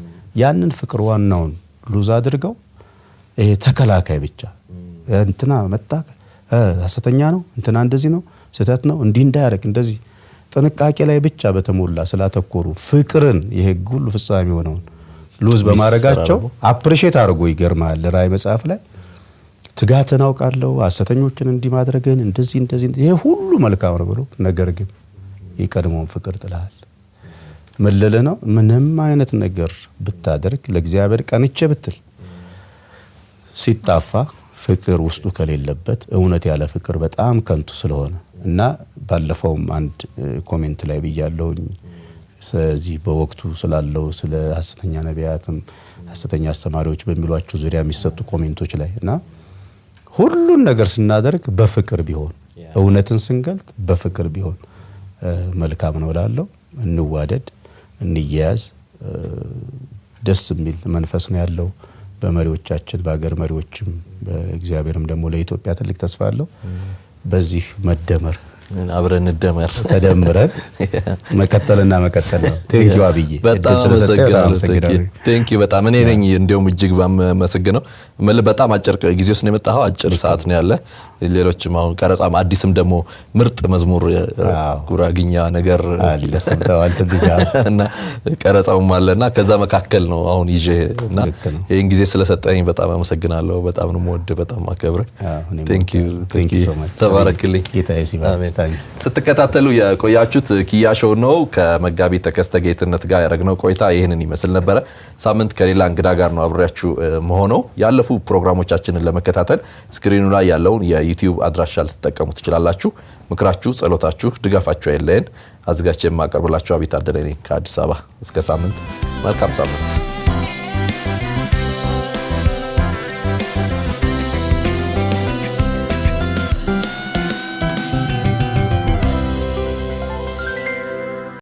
Speaker 2: ያንን ፍቅር ዋናውን lose አድርገው ይሄ ተከላካይ ብቻ እንትና መጣ ሐሰተኛ ነው እንትና እንደዚህ ነው ስህተት ነው እንዲህ እንዳያደርግ እንደዚህ ጥንቃቄ ላይ ብቻ በተሞላ ስላተኮሩ ፍቅርን የሕግ ሁሉ ፍጻሜ የሆነውን lose በማድረጋቸው appreciate አድርጎ ይገርማል። ራእይ መጽሐፍ ላይ ትጋትን አውቃለሁ ሐሰተኞችን እንዲህ ማድረግን እንደዚህ እንደዚህ ይሄ ሁሉ መልካም ነው ብሎ ነገር ግን የቀድሞውን ፍቅር ጥለሃል። ልልህ ነው? ምንም አይነት ነገር ብታደርግ ለእግዚአብሔር ቀንቼ ብትል ሲጣፋ ፍቅር ውስጡ ከሌለበት እውነት ያለ ፍቅር በጣም ከንቱ ስለሆነ እና ባለፈውም አንድ comment ላይ ብያለሁኝ ስለዚህ በወቅቱ ስላለው ስለ ሐሰተኛ ነቢያትም ሐሰተኛ አስተማሪዎች በሚሏቸው ዙሪያ የሚሰጡ comment ኦች ላይ እና ሁሉን ነገር ስናደርግ በፍቅር ቢሆን እውነትን ስንገልጥ በፍቅር ቢሆን መልካም ነው እላለሁ። እንዋደድ፣ እንያያዝ። ደስ የሚል መንፈስ ነው ያለው በመሪዎቻችን በሀገር መሪዎችም በእግዚአብሔርም ደግሞ ለኢትዮጵያ ትልቅ ተስፋ አለው። በዚህ መደመር
Speaker 1: አብረን እንደመር።
Speaker 2: ተደምረን መቀጠልና መቀጠል ነው። thank you አብዬ
Speaker 1: በጣም አመሰግናለሁ። በጣም እኔ ነኝ እንዲያውም እጅግ ባመሰግነው በጣም አጭር ጊዜ ውስጥ ነው የመጣኸው። አጭር ሰዓት ነው ያለ። ሌሎችም አሁን ቀረጻም አዲስም ደግሞ ምርጥ መዝሙር ጉራግኛ ነገር
Speaker 2: አለ
Speaker 1: እና ቀረጻውም አለና ከዛ መካከል ነው አሁን ይዤ እና ይህን ጊዜ ስለሰጠኝ በጣም አመሰግናለሁ። በጣም ነው የምወድህ፣ በጣም አከብረ ተባረክልኝ። ስትከታተሉ የቆያችሁት ኪያ ሾው ነው። ከመጋቢ ተከስተ ጌትነት ጋር ያደረግነው ቆይታ ይህንን ይመስል ነበረ። ሳምንት ከሌላ እንግዳ ጋር ነው አብሬያችሁ የምሆነው። ያለፉ ፕሮግራሞቻችንን ለመከታተል ስክሪኑ ላይ ያለውን የዩቲዩብ አድራሻ ልትጠቀሙ ትችላላችሁ። ምክራችሁ፣ ጸሎታችሁ፣ ድጋፋችሁ አይለየን። አዘጋጅቼ የማቀርብላችሁ አቤት አደለ ነኝ ከአዲስ አበባ። እስከ ሳምንት፣ መልካም ሳምንት።